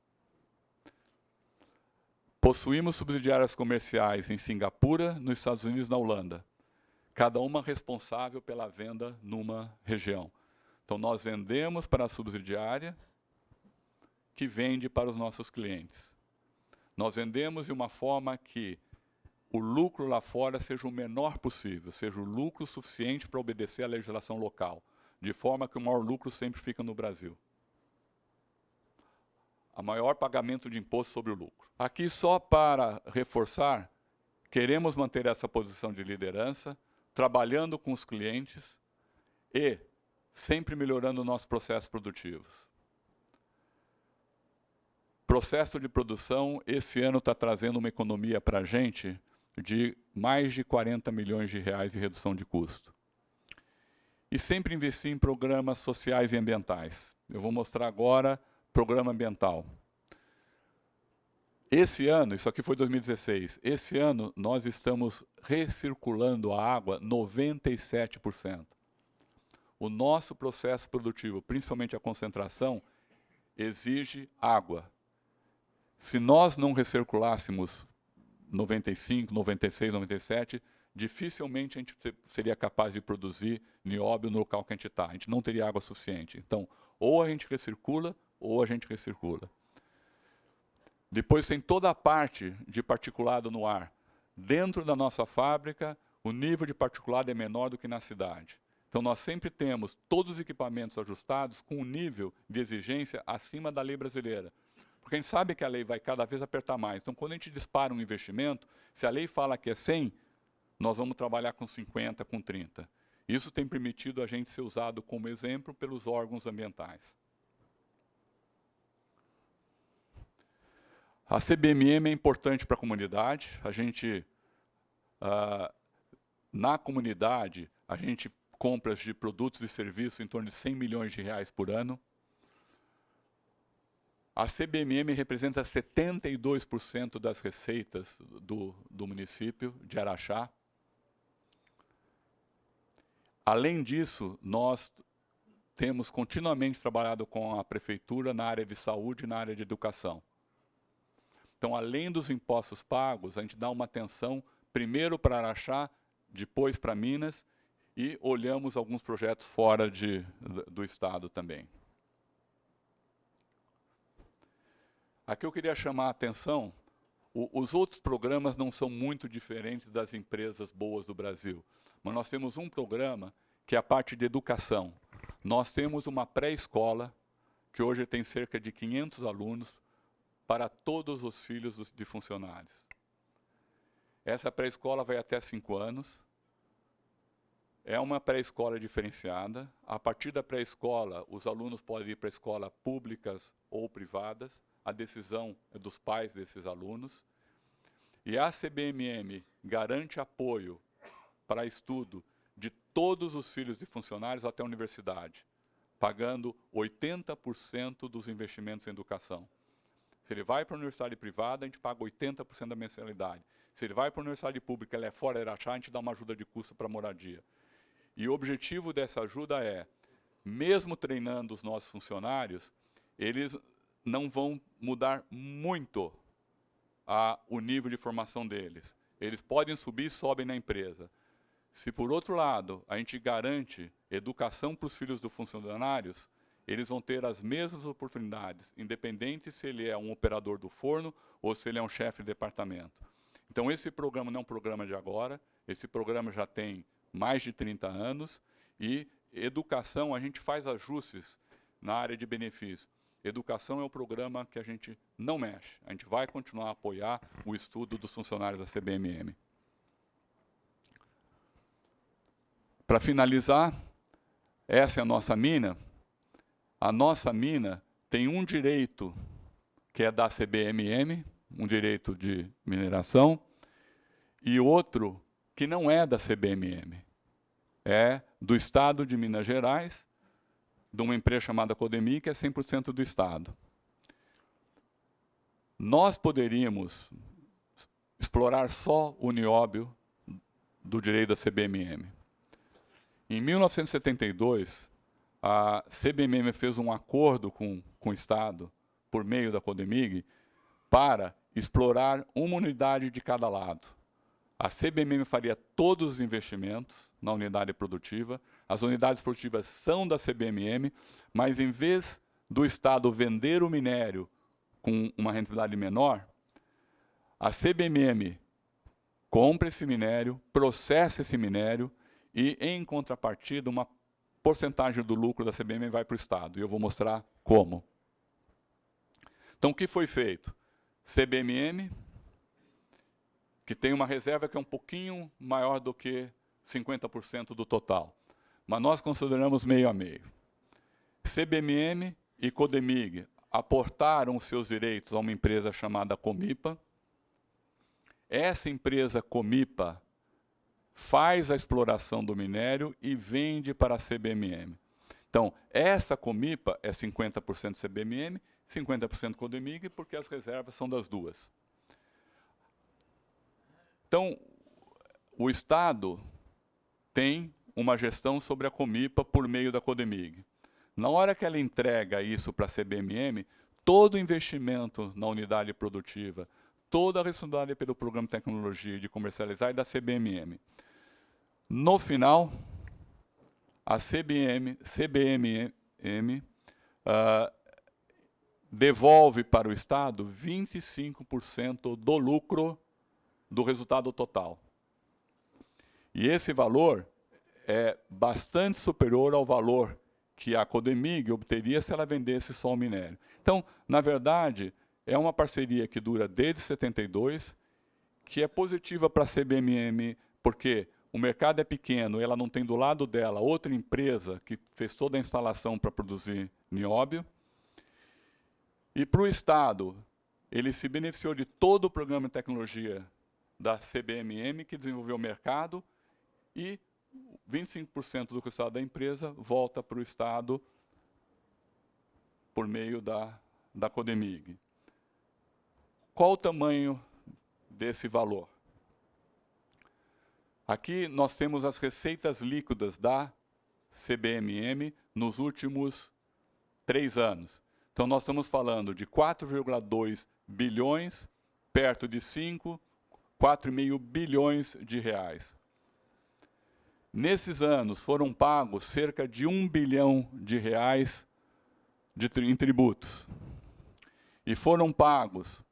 Possuímos subsidiárias comerciais em Singapura, nos Estados Unidos e na Holanda. Cada uma responsável pela venda numa região. Então, nós vendemos para a subsidiária, que vende para os nossos clientes. Nós vendemos de uma forma que o lucro lá fora seja o menor possível, seja o lucro suficiente para obedecer à legislação local, de forma que o maior lucro sempre fica no Brasil. a maior pagamento de imposto sobre o lucro. Aqui, só para reforçar, queremos manter essa posição de liderança, trabalhando com os clientes e sempre melhorando nossos processos produtivos. Processo de produção, esse ano está trazendo uma economia para a gente de mais de 40 milhões de reais de redução de custo. E sempre investir em programas sociais e ambientais. Eu vou mostrar agora programa ambiental. Esse ano, isso aqui foi 2016, esse ano nós estamos recirculando a água 97%. O nosso processo produtivo, principalmente a concentração, exige água. Se nós não recirculássemos 95, 96, 97, dificilmente a gente seria capaz de produzir nióbio no local que a gente está. A gente não teria água suficiente. Então, ou a gente recircula, ou a gente recircula. Depois tem toda a parte de particulado no ar. Dentro da nossa fábrica, o nível de particulado é menor do que na cidade. Então, nós sempre temos todos os equipamentos ajustados com um nível de exigência acima da lei brasileira. Porque a gente sabe que a lei vai cada vez apertar mais. Então, quando a gente dispara um investimento, se a lei fala que é 100, nós vamos trabalhar com 50, com 30. Isso tem permitido a gente ser usado como exemplo pelos órgãos ambientais. A CBMM é importante para a comunidade. A gente, uh, na comunidade, a gente compras de produtos e serviços em torno de 100 milhões de reais por ano. A CBMM representa 72% das receitas do, do município de Araxá. Além disso, nós temos continuamente trabalhado com a prefeitura na área de saúde e na área de educação. Então, além dos impostos pagos, a gente dá uma atenção primeiro para Araxá, depois para Minas e olhamos alguns projetos fora de, do estado também. Aqui eu queria chamar a atenção, o, os outros programas não são muito diferentes das empresas boas do Brasil, mas nós temos um programa que é a parte de educação. Nós temos uma pré-escola, que hoje tem cerca de 500 alunos, para todos os filhos dos, de funcionários. Essa pré-escola vai até 5 anos, é uma pré-escola diferenciada. A partir da pré-escola, os alunos podem ir para escolas públicas ou privadas a decisão é dos pais desses alunos. E a CBMM garante apoio para estudo de todos os filhos de funcionários até a universidade, pagando 80% dos investimentos em educação. Se ele vai para a universidade privada, a gente paga 80% da mensalidade. Se ele vai para a universidade pública, ele é fora Araxá, a gente dá uma ajuda de custo para moradia. E o objetivo dessa ajuda é, mesmo treinando os nossos funcionários, eles não vão mudar muito a, o nível de formação deles. Eles podem subir sobem na empresa. Se, por outro lado, a gente garante educação para os filhos dos funcionários, eles vão ter as mesmas oportunidades, independente se ele é um operador do forno ou se ele é um chefe de departamento. Então, esse programa não é um programa de agora, esse programa já tem mais de 30 anos, e educação, a gente faz ajustes na área de benefícios. Educação é o programa que a gente não mexe. A gente vai continuar a apoiar o estudo dos funcionários da CBMM. Para finalizar, essa é a nossa mina. A nossa mina tem um direito que é da CBMM, um direito de mineração, e outro que não é da CBMM. É do Estado de Minas Gerais, de uma empresa chamada Codemi, que é 100% do Estado. Nós poderíamos explorar só o nióbio do direito da CBMM. Em 1972, a CBMM fez um acordo com, com o Estado, por meio da Codemig, para explorar uma unidade de cada lado. A CBMM faria todos os investimentos na unidade produtiva, as unidades produtivas são da CBMM, mas em vez do Estado vender o minério com uma rentabilidade menor, a CBMM compra esse minério, processa esse minério e, em contrapartida, uma porcentagem do lucro da CBMM vai para o Estado. E eu vou mostrar como. Então, o que foi feito? CBMM, que tem uma reserva que é um pouquinho maior do que 50% do total. Mas nós consideramos meio a meio. CBMM e Codemig aportaram seus direitos a uma empresa chamada Comipa. Essa empresa Comipa faz a exploração do minério e vende para a CBMM. Então, essa Comipa é 50% CBMM, 50% Codemig, porque as reservas são das duas. Então, o Estado tem uma gestão sobre a Comipa por meio da Codemig. Na hora que ela entrega isso para a CBMM, todo o investimento na unidade produtiva, toda a responsabilidade pelo programa de tecnologia de comercializar é da CBMM. No final, a CBM, CBMM uh, ah, devolve para o Estado 25% do lucro do resultado total. E esse valor é bastante superior ao valor que a Codemig obteria se ela vendesse só o minério. Então, na verdade, é uma parceria que dura desde 72, que é positiva para a CBMM, porque o mercado é pequeno, ela não tem do lado dela outra empresa que fez toda a instalação para produzir nióbio. E para o Estado, ele se beneficiou de todo o programa de tecnologia da CBMM, que desenvolveu o mercado, e 25% do resultado da empresa volta para o Estado por meio da, da Codemig. Qual o tamanho desse valor? Aqui nós temos as receitas líquidas da CBMM nos últimos três anos. Então nós estamos falando de 4,2 bilhões, perto de 5, 4,5 bilhões de reais. Nesses anos foram pagos cerca de um bilhão de reais de, em tributos. E foram pagos,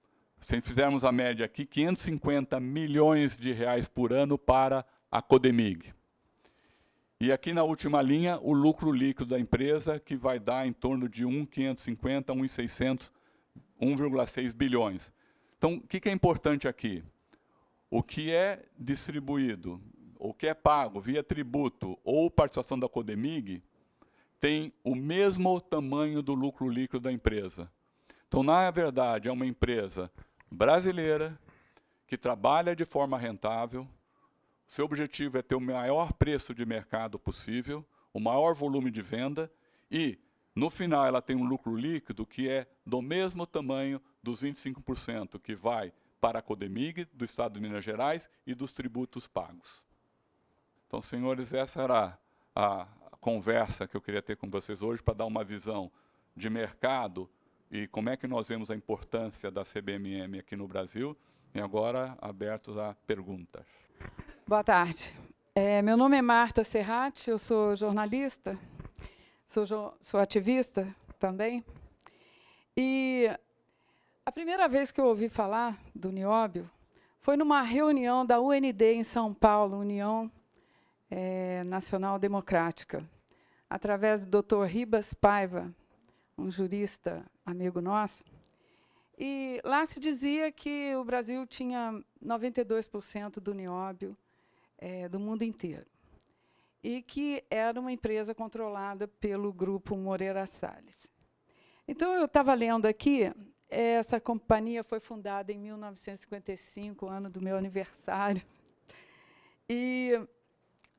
se fizermos a média aqui, 550 milhões de reais por ano para a Codemig. E aqui na última linha, o lucro líquido da empresa, que vai dar em torno de 1,550, 1,600, 1,6 bilhões. Então, o que é importante aqui? O que é distribuído o que é pago via tributo ou participação da Codemig, tem o mesmo tamanho do lucro líquido da empresa. Então, na verdade, é uma empresa brasileira que trabalha de forma rentável, seu objetivo é ter o maior preço de mercado possível, o maior volume de venda e, no final, ela tem um lucro líquido que é do mesmo tamanho dos 25% que vai para a Codemig, do Estado de Minas Gerais e dos tributos pagos. Então, senhores, essa era a, conversa que eu queria ter com vocês hoje para dar uma visão de mercado e como é que nós vemos a importância da CBMM aqui no Brasil. E agora, abertos a perguntas. Boa tarde. É, meu nome é Marta Serrati, eu sou jornalista, sou, sou ativista também. E a primeira vez que eu ouvi falar do nióbio foi numa reunião da UND em São Paulo, União é, Nacional Democrática, através do Dr. Ribas Paiva, um jurista amigo nosso. E lá se dizia que o Brasil tinha 92% do nióbio é, do mundo inteiro. E que era uma empresa controlada pelo grupo Moreira Salles. Então, eu estava lendo aqui, essa companhia foi fundada em 1955, ano do meu aniversário. E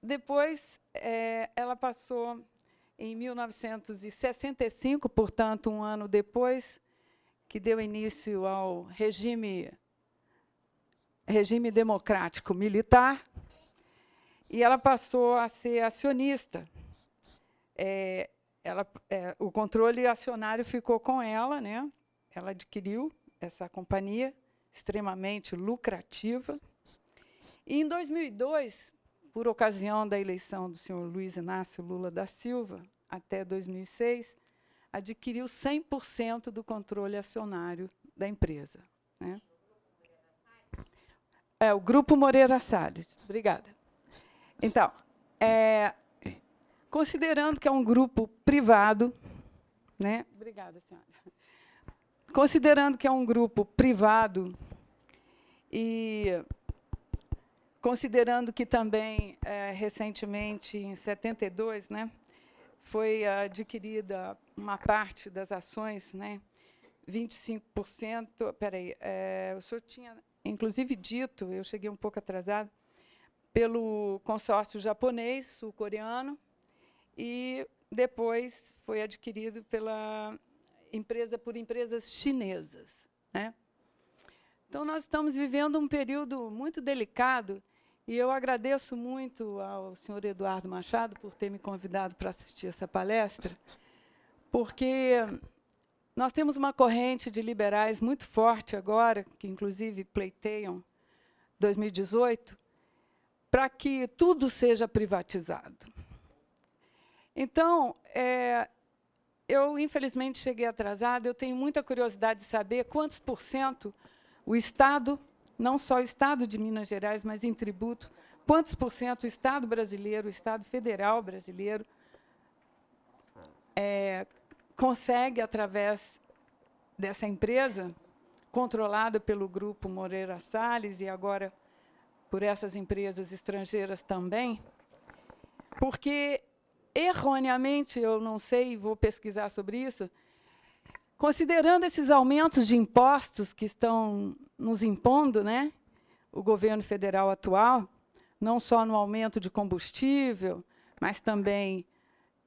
depois, é, ela passou em 1965, portanto, um ano depois, que deu início ao regime, regime democrático militar, e ela passou a ser acionista. É, ela, é, o controle acionário ficou com ela, né? ela adquiriu essa companhia extremamente lucrativa. E, em 2002, por ocasião da eleição do senhor Luiz Inácio Lula da Silva, até 2006, adquiriu 100% do controle acionário da empresa. Né? É, o Grupo Moreira Salles. Obrigada. Então, é, considerando que é um grupo privado, né? Obrigada, senhora. considerando que é um grupo privado e considerando que também, é, recentemente, em 72, né, foi adquirida uma parte das ações, né, 25%, peraí, é, o senhor tinha, inclusive, dito, eu cheguei um pouco atrasado, pelo consórcio japonês, sul-coreano, e depois foi adquirido pela empresa por empresas chinesas. Né? Então, nós estamos vivendo um período muito delicado e eu agradeço muito ao senhor Eduardo Machado por ter me convidado para assistir essa palestra, porque nós temos uma corrente de liberais muito forte agora, que inclusive pleiteiam 2018, para que tudo seja privatizado. Então, é, eu, infelizmente, cheguei atrasada, eu tenho muita curiosidade de saber quantos por cento o Estado, não só o Estado de Minas Gerais, mas em tributo, quantos por cento o Estado brasileiro, o Estado federal brasileiro, é, consegue, através dessa empresa, controlada pelo grupo Moreira Salles e agora por essas empresas estrangeiras também, porque erroneamente, eu não sei, vou pesquisar sobre isso, considerando esses aumentos de impostos que estão nos impondo, né, o governo federal atual, não só no aumento de combustível, mas também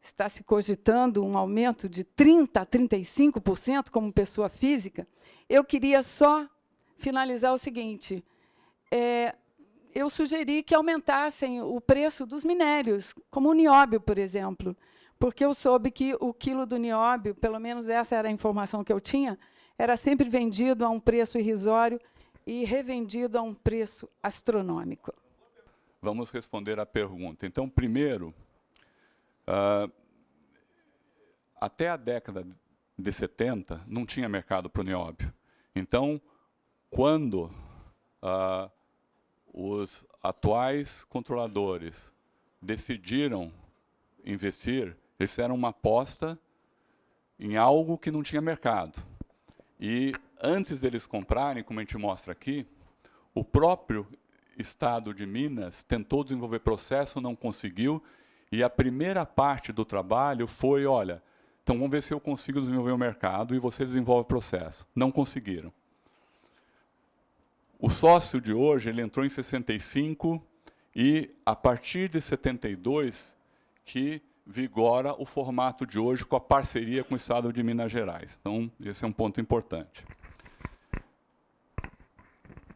está se cogitando um aumento de 30% a 35% como pessoa física, eu queria só finalizar o seguinte, é, eu sugeri que aumentassem o preço dos minérios, como o nióbio, por exemplo, porque eu soube que o quilo do nióbio, pelo menos essa era a informação que eu tinha, era sempre vendido a um preço irrisório e revendido a um preço astronômico. Vamos responder à pergunta. Então, primeiro, uh, até a década de 70 não tinha mercado para o nióbio. Então, quando uh, os atuais controladores decidiram investir, eles fizeram uma aposta em algo que não tinha mercado. E antes deles comprarem, como a gente mostra aqui, o próprio Estado de Minas tentou desenvolver processo, não conseguiu, e a primeira parte do trabalho foi, olha, então vamos ver se eu consigo desenvolver o mercado e você desenvolve o processo. Não conseguiram. O sócio de hoje, ele entrou em 65 e a partir de 72 que vigora o formato de hoje com a parceria com o Estado de Minas Gerais. Então, esse é um ponto importante.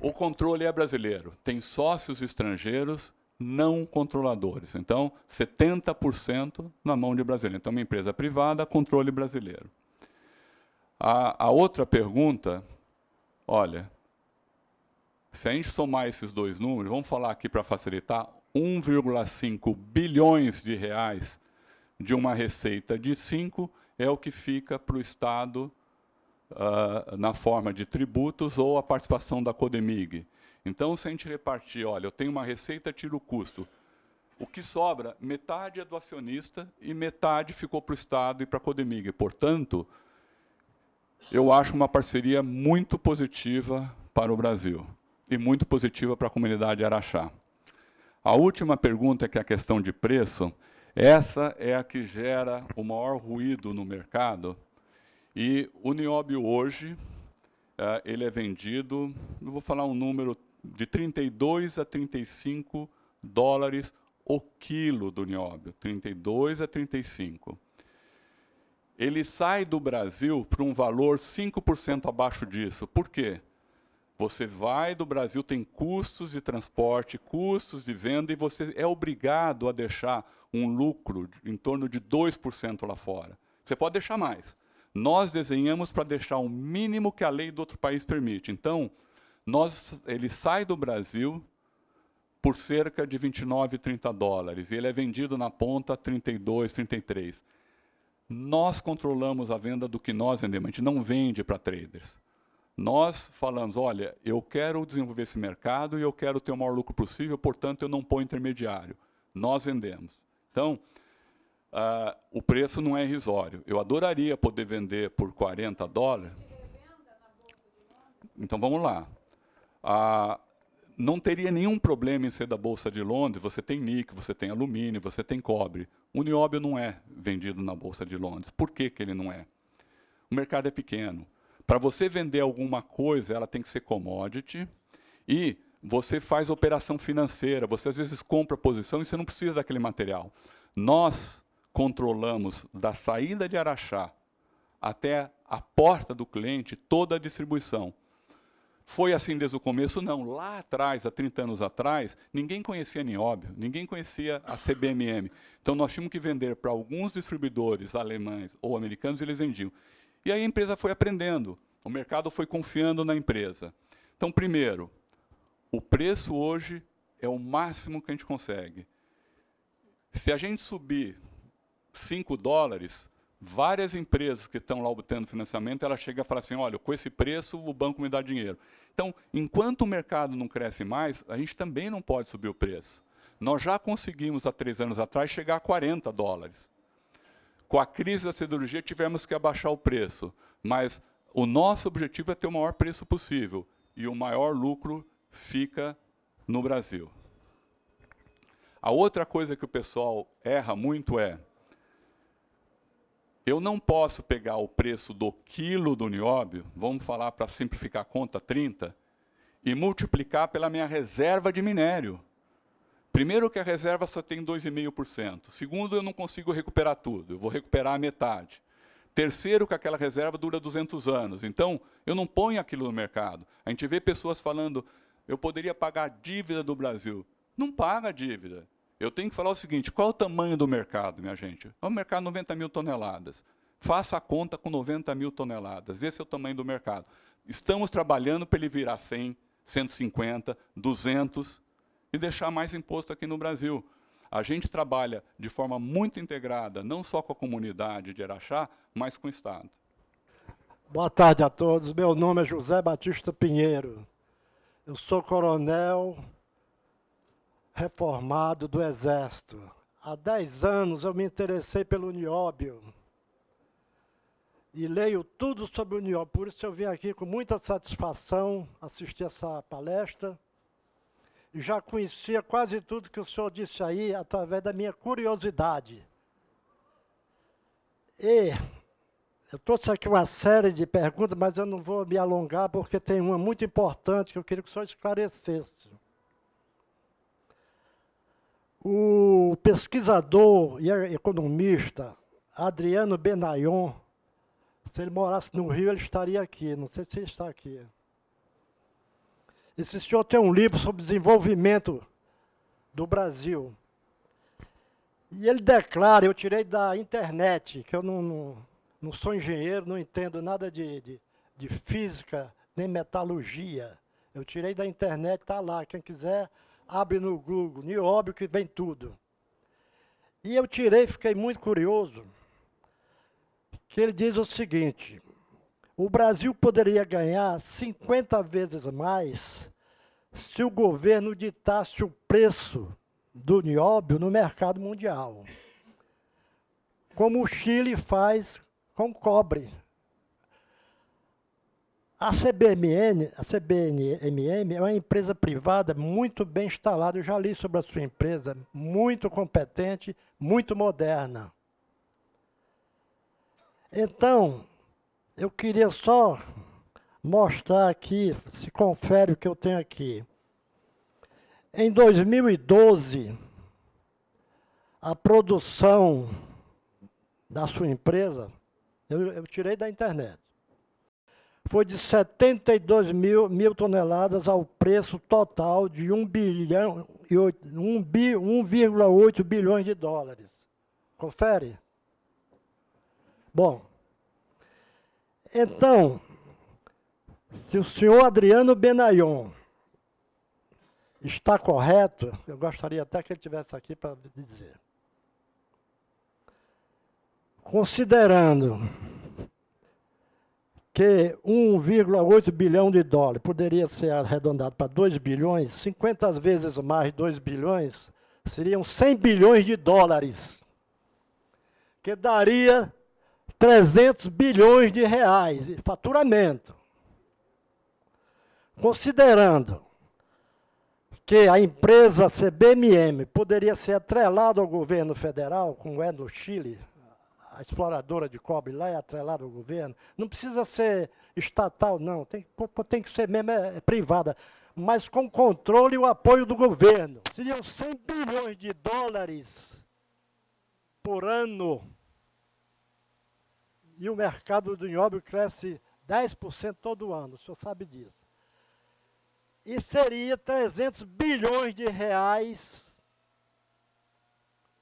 O controle é brasileiro. Tem sócios estrangeiros não controladores. Então, 70% na mão de brasileiro. Então, uma empresa privada, controle brasileiro. A, a outra pergunta, olha, se a gente somar esses dois números, vamos falar aqui para facilitar, 1,5 bilhões de reais de uma receita de 5 é o que fica para o Estado uh, na forma de tributos ou a participação da Codemig. Então, se a gente repartir, olha, eu tenho uma receita, tiro o custo. O que sobra, metade é do acionista e metade ficou para o Estado e para a Codemig. Portanto, eu acho uma parceria muito positiva para o Brasil e muito positiva para a comunidade Araxá. A última pergunta, que é a questão de preço, essa é a que gera o maior ruído no mercado. E o nióbio hoje, uh, ele é vendido, eu vou falar um número de 32 a 35 dólares o quilo do nióbio, 32 a 35. Ele sai do Brasil por um valor 5% abaixo disso. Por quê? Você vai do Brasil, tem custos de transporte, custos de venda, e você é obrigado a deixar um lucro em torno de 2% lá fora. Você pode deixar mais. Nós desenhamos para deixar o mínimo que a lei do outro país permite. Então, nós, ele sai do Brasil por cerca de 29, 30 dólares, e ele é vendido na ponta a 32, 33. Nós controlamos a venda do que nós vendemos, a gente não vende para traders. Nós falamos, olha, eu quero desenvolver esse mercado e eu quero ter o maior lucro possível, portanto, eu não ponho intermediário. Nós vendemos. Então, uh, o preço não é irrisório. Eu adoraria poder vender por 40 dólares. Então, vamos lá. Ah, não teria nenhum problema em ser da Bolsa de Londres, você tem níquel, você tem alumínio, você tem cobre. O nióbio não é vendido na Bolsa de Londres. Por que, que ele não é? O mercado é pequeno. Para você vender alguma coisa, ela tem que ser commodity e você faz operação financeira, você às vezes compra posição e você não precisa daquele material. Nós controlamos da saída de Araxá até a porta do cliente toda a distribuição. Foi assim desde o começo? Não. Lá atrás, há 30 anos atrás, ninguém conhecia nióbio, ninguém conhecia a CBMM. Então, nós tínhamos que vender para alguns distribuidores alemães ou americanos e eles vendiam. E aí a empresa foi aprendendo, o mercado foi confiando na empresa. Então, primeiro, o preço hoje é o máximo que a gente consegue. Se a gente subir 5 dólares, várias empresas que estão lá obtendo financiamento, ela chega e fala assim, olha, com esse preço o banco me dá dinheiro. Então, enquanto o mercado não cresce mais, a gente também não pode subir o preço. Nós já conseguimos, há três anos atrás, chegar a 40 dólares. Com a crise da siderurgia, tivemos que abaixar o preço, mas o nosso objetivo é ter o maior preço possível, e o maior lucro fica no Brasil. A outra coisa que o pessoal erra muito é, eu não posso pegar o preço do quilo do nióbio, vamos falar para simplificar a conta 30, e multiplicar pela minha reserva de minério. Primeiro que a reserva só tem 2,5%. Segundo, eu não consigo recuperar tudo, eu vou recuperar a metade. Terceiro, que aquela reserva dura 200 anos. Então, eu não ponho aquilo no mercado. A gente vê pessoas falando, eu poderia pagar a dívida do Brasil. Não paga a dívida. Eu tenho que falar o seguinte, qual é o tamanho do mercado, minha gente? É um mercado de 90 mil toneladas. Faça a conta com 90 mil toneladas. Esse é o tamanho do mercado. Estamos trabalhando para ele virar 100, 150, 200 e deixar mais imposto aqui no Brasil. A gente trabalha de forma muito integrada, não só com a comunidade de Araxá, mas com o Estado. Boa tarde a todos. Meu nome é José Batista Pinheiro. Eu sou coronel reformado do Exército. Há dez anos eu me interessei pelo nióbio. E leio tudo sobre o nióbio. Por isso eu vim aqui com muita satisfação assistir essa palestra. E já conhecia quase tudo que o senhor disse aí através da minha curiosidade. E eu trouxe aqui uma série de perguntas, mas eu não vou me alongar, porque tem uma muito importante que eu queria que o senhor esclarecesse. O pesquisador e economista Adriano Benayon, se ele morasse no Rio, ele estaria aqui. Não sei se ele está aqui. Esse senhor tem um livro sobre desenvolvimento do Brasil. E ele declara, eu tirei da internet, que eu não, não, não sou engenheiro, não entendo nada de, de, de física, nem metalurgia. Eu tirei da internet, está lá. Quem quiser abre no Google, nióbio que vem tudo. E eu tirei, fiquei muito curioso, que ele diz o seguinte, o Brasil poderia ganhar 50 vezes mais se o governo ditasse o preço do nióbio no mercado mundial, como o Chile faz com cobre. A CBMN, a CBMM é uma empresa privada muito bem instalada. Eu já li sobre a sua empresa, muito competente, muito moderna. Então, eu queria só mostrar aqui, se confere o que eu tenho aqui. Em 2012, a produção da sua empresa, eu, eu tirei da internet, foi de 72 mil, mil toneladas ao preço total de 1 bilhão e 1,8 bilhões de dólares. Confere? Bom, então, se o senhor Adriano Benayon está correto, eu gostaria até que ele estivesse aqui para dizer. Considerando que 1,8 bilhão de dólares poderia ser arredondado para 2 bilhões, 50 vezes mais 2 bilhões, seriam 100 bilhões de dólares, que daria 300 bilhões de reais de faturamento. considerando que a empresa CBMM poderia ser atrelada ao governo federal, como é no Chile, a exploradora de cobre lá é atrelada ao governo, não precisa ser estatal, não, tem, tem que ser mesmo é, é privada, mas com controle e o apoio do governo. Seriam 100 bilhões de dólares por ano. E o mercado do nióbio cresce 10% todo ano, o senhor sabe disso. E seria 300 bilhões de reais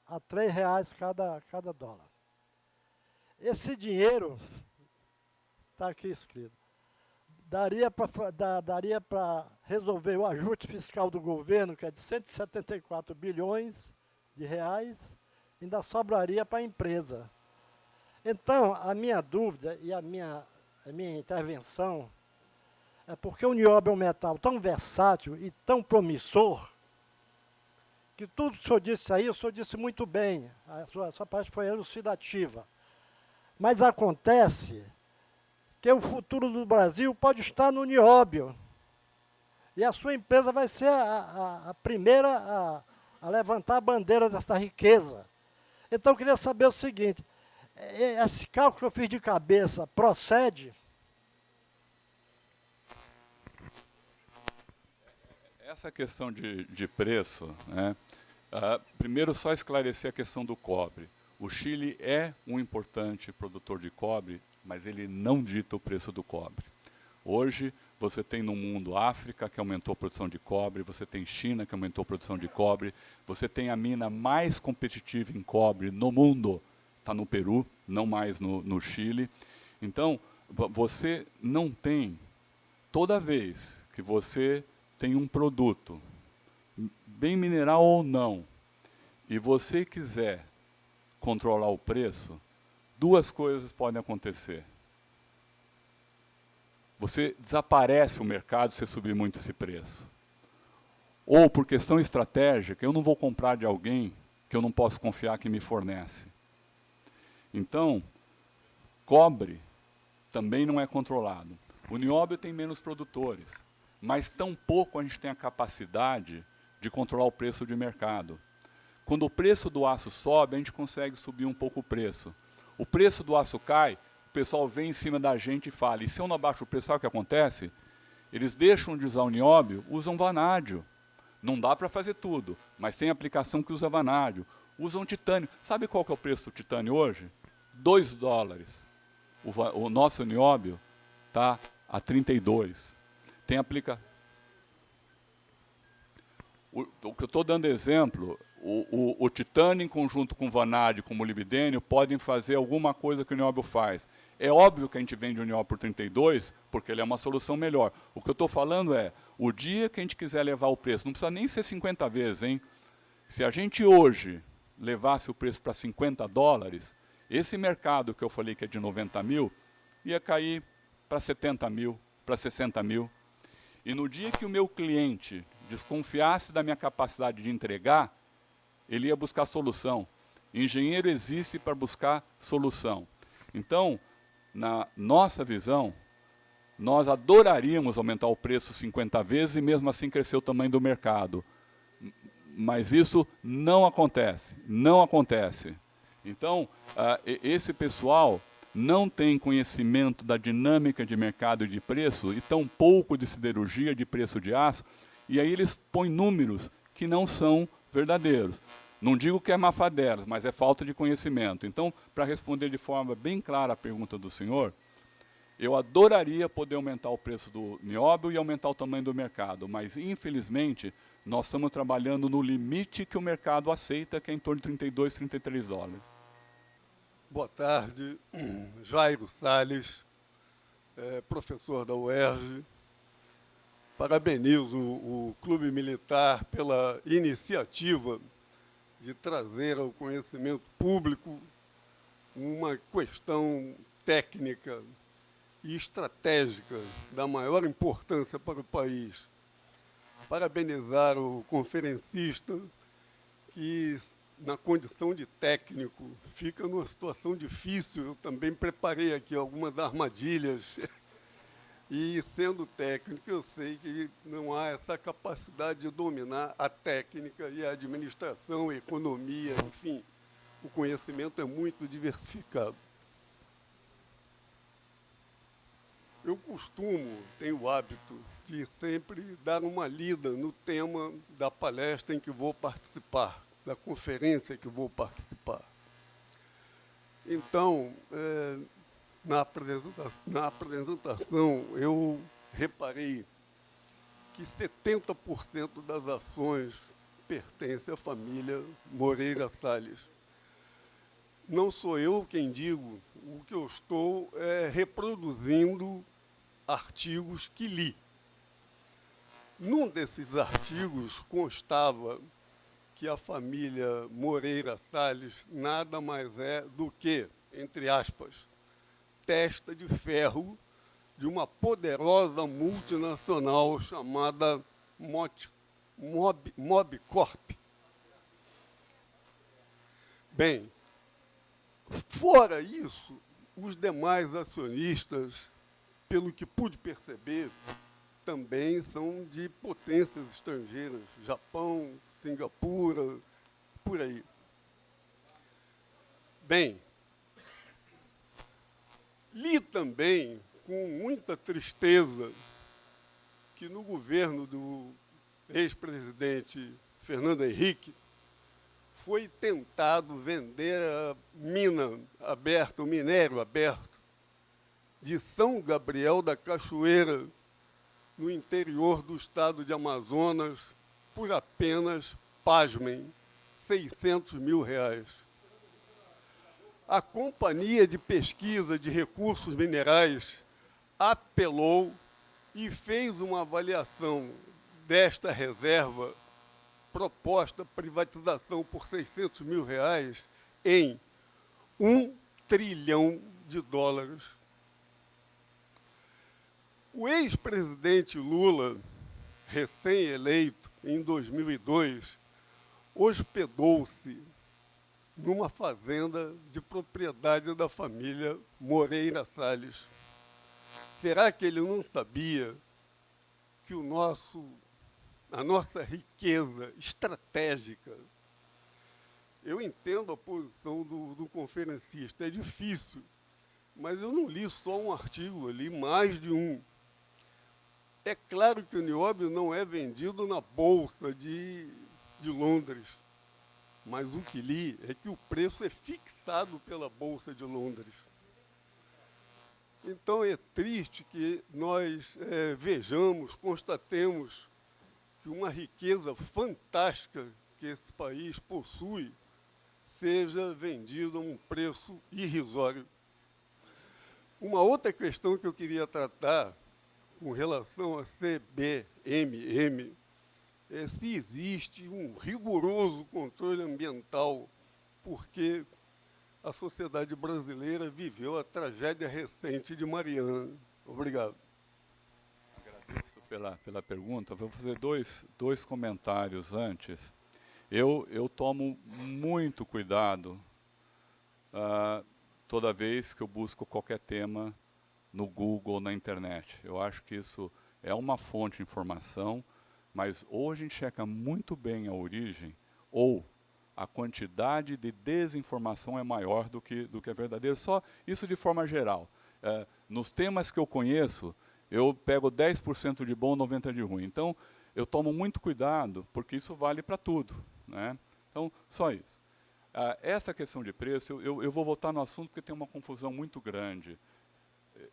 a 3 reais cada, cada dólar. Esse dinheiro, está aqui escrito, daria para daria resolver o ajuste fiscal do governo, que é de 174 bilhões de reais, ainda sobraria para a empresa. Então, a minha dúvida e a minha, a minha intervenção é porque o nióbio é um metal tão versátil e tão promissor, que tudo que o senhor disse aí, o senhor disse muito bem, a sua, a sua parte foi elucidativa. Mas acontece que o futuro do Brasil pode estar no nióbio. E a sua empresa vai ser a, a, a primeira a, a, levantar a bandeira dessa riqueza. Então, eu queria saber o seguinte, esse cálculo que eu fiz de cabeça procede? Essa questão de, de preço, né, uh, primeiro só esclarecer a questão do cobre. O Chile é um importante produtor de cobre, mas ele não dita o preço do cobre. Hoje, você tem no mundo África, que aumentou a produção de cobre, você tem China, que aumentou a produção de cobre, você tem a mina mais competitiva em cobre no mundo, está no Peru, não mais no, no Chile. Então, você não tem, toda vez que você tem um produto, bem mineral ou não, e você quiser controlar o preço, duas coisas podem acontecer. Você desaparece o mercado se subir muito esse preço. Ou, por questão estratégica, eu não vou comprar de alguém que eu não posso confiar que me fornece. Então, cobre também não é controlado. O nióbio tem menos produtores, mas tão pouco a gente tem a capacidade de controlar o preço de mercado. Quando o preço do aço sobe, a gente consegue subir um pouco o preço. O preço do aço cai, o pessoal vem em cima da gente e fala, e se eu não abaixo o preço, sabe o que acontece? Eles deixam de usar o nióbio, usam vanádio. Não dá para fazer tudo, mas tem aplicação que usa vanádio. Usam titânio. Sabe qual que é o preço do titânio hoje? 2 dólares. O, o, nosso nióbio está a 32. Tem aplica... O, o que eu estou dando exemplo o, o, o titânio, em conjunto com o vanádio, com o molibdênio, podem fazer alguma coisa que o nióbio faz. É óbvio que a gente vende o nióbio por 32, porque ele é uma solução melhor. O que eu estou falando é, o dia que a gente quiser levar o preço, não precisa nem ser 50 vezes, hein? Se a gente hoje levasse o preço para 50 dólares, esse mercado que eu falei que é de 90 mil, ia cair para 70 mil, para 60 mil. E no dia que o meu cliente desconfiasse da minha capacidade de entregar, ele ia buscar solução. Engenheiro existe para buscar solução. Então, na nossa visão, nós adoraríamos aumentar o preço 50 vezes e mesmo assim crescer o tamanho do mercado. Mas isso não acontece, não acontece. Então, uh, esse pessoal não tem conhecimento da dinâmica de mercado e de preço e tão pouco de siderurgia, de preço de aço, e aí eles põem números que não são verdadeiros. Não digo que é mafadela, mas é falta de conhecimento. Então, para responder de forma bem clara a pergunta do senhor, eu adoraria poder aumentar o preço do nióbio e aumentar o tamanho do mercado, mas infelizmente nós estamos trabalhando no limite que o mercado aceita, que é em torno de 32, 33 dólares. Boa tarde, Jairo Salles, é, professor da UERJ. Parabenizo o, Clube Militar pela iniciativa de trazer ao conhecimento público uma questão técnica e estratégica da maior importância para o país. Parabenizar o conferencista que, na condição de técnico, fica numa situação difícil. Eu também preparei aqui algumas armadilhas E, sendo técnico, eu sei que não há essa capacidade de dominar a técnica e a administração, a economia, enfim. O conhecimento é muito diversificado. Eu costumo, tenho o hábito de sempre dar uma lida no tema da palestra em que vou participar, da conferência que vou participar. Então, é, na, apresentação, na apresentação, eu reparei que 70% das ações pertencem à família Moreira Salles. Não sou eu quem digo, o que eu estou é reproduzindo artigos que li. Num desses artigos constava que a família Moreira Salles nada mais é do que, entre aspas, testa de ferro de uma poderosa multinacional chamada Mob, Mob, Mobcorp. Bem, fora isso, os demais acionistas pelo que pude perceber, também são de potências estrangeiras, Japão, Singapura, por aí. Bem, li também com muita tristeza que no governo do ex-presidente Fernando Henrique foi tentado vender a mina aberta, o minério aberto, de São Gabriel da Cachoeira, no interior do estado de Amazonas, por apenas, pasmem, 600 mil reais. A Companhia de Pesquisa de Recursos Minerais apelou e fez uma avaliação desta reserva proposta privatização por 600 mil reais em um trilhão de dólares. O ex-presidente Lula, recém-eleito em 2002, hospedou-se numa fazenda de propriedade da família Moreira Salles. Será que ele não sabia que o nosso, a nossa riqueza estratégica, eu entendo a posição do, do conferencista, é difícil, mas eu não li só um artigo, eu li mais de um. É claro que o nióbio não é vendido na Bolsa de, de Londres, mas o que li é que o preço é fixado pela Bolsa de Londres. Então é triste que nós é, vejamos, constatemos que uma riqueza fantástica que esse país possui seja vendida a um preço irrisório. Uma outra questão que eu queria tratar com relação a CBMM é se existe um rigoroso controle ambiental, porque a sociedade brasileira viveu a tragédia recente de Mariana. Obrigado. Agradeço pela, pela pergunta. Vou fazer dois, dois comentários antes. Eu, eu tomo muito cuidado uh, toda vez que eu busco qualquer tema no Google, na internet. Eu acho que isso é uma fonte de informação, mas ou a gente checa muito bem a origem, ou a quantidade de desinformação é maior do que, do que é verdadeiro. Só isso de forma geral. É, nos temas que eu conheço, eu pego 10% de bom, 90% de ruim. Então, eu tomo muito cuidado, porque isso vale para tudo. Né? Então, só isso. Ah, essa questão de preço, eu, eu, eu vou voltar no assunto porque tem uma confusão muito grande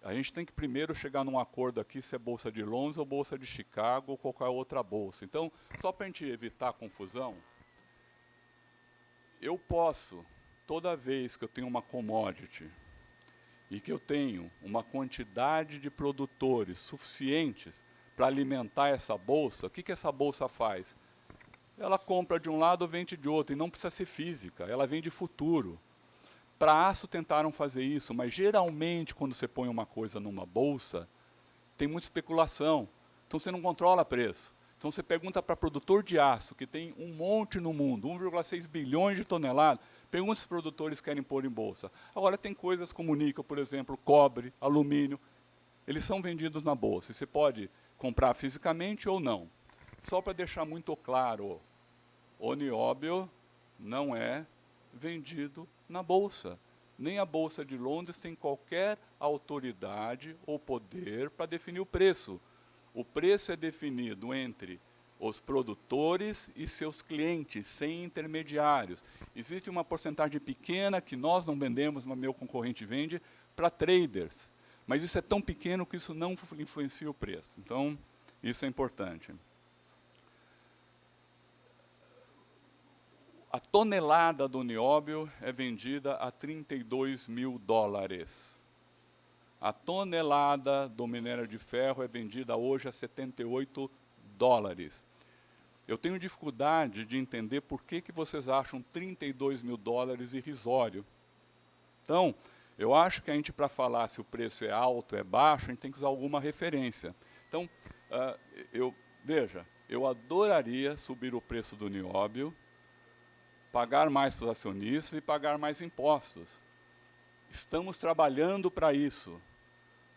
a gente tem que primeiro chegar num acordo aqui se é Bolsa de Londres ou Bolsa de Chicago ou qualquer outra bolsa. Então, só para a gente evitar a confusão, eu posso, toda vez que eu tenho uma commodity e que eu tenho uma quantidade de produtores suficientes para alimentar essa bolsa, o que, que essa bolsa faz? Ela compra de um lado, vende de outro, e não precisa ser física, ela vende futuro. Para aço tentaram fazer isso, mas geralmente quando você põe uma coisa numa bolsa, tem muita especulação. Então você não controla preço. Então você pergunta para produtor de aço, que tem um monte no mundo, 1,6 bilhões de toneladas, pergunta se os produtores querem pôr em bolsa. Agora tem coisas como níquel, por exemplo, cobre, alumínio, eles são vendidos na bolsa. E você pode comprar fisicamente ou não. Só para deixar muito claro, o nióbio não é vendido na bolsa. Nem a Bolsa de Londres tem qualquer autoridade ou poder para definir o preço. O preço é definido entre os produtores e seus clientes, sem intermediários. Existe uma porcentagem pequena que nós não vendemos, mas meu concorrente vende, para traders. Mas isso é tão pequeno que isso não influencia o preço. Então, isso é importante. A tonelada do nióbio é vendida a 32 mil dólares. A tonelada do minério de ferro é vendida hoje a 78 dólares. Eu tenho dificuldade de entender por que, que vocês acham 32 mil dólares irrisório. Então, eu acho que a gente, para falar se o preço é alto, é baixo, a gente tem que usar alguma referência. Então, uh, eu, veja, eu adoraria subir o preço do nióbio, pagar mais para os acionistas e pagar mais impostos. Estamos trabalhando para isso.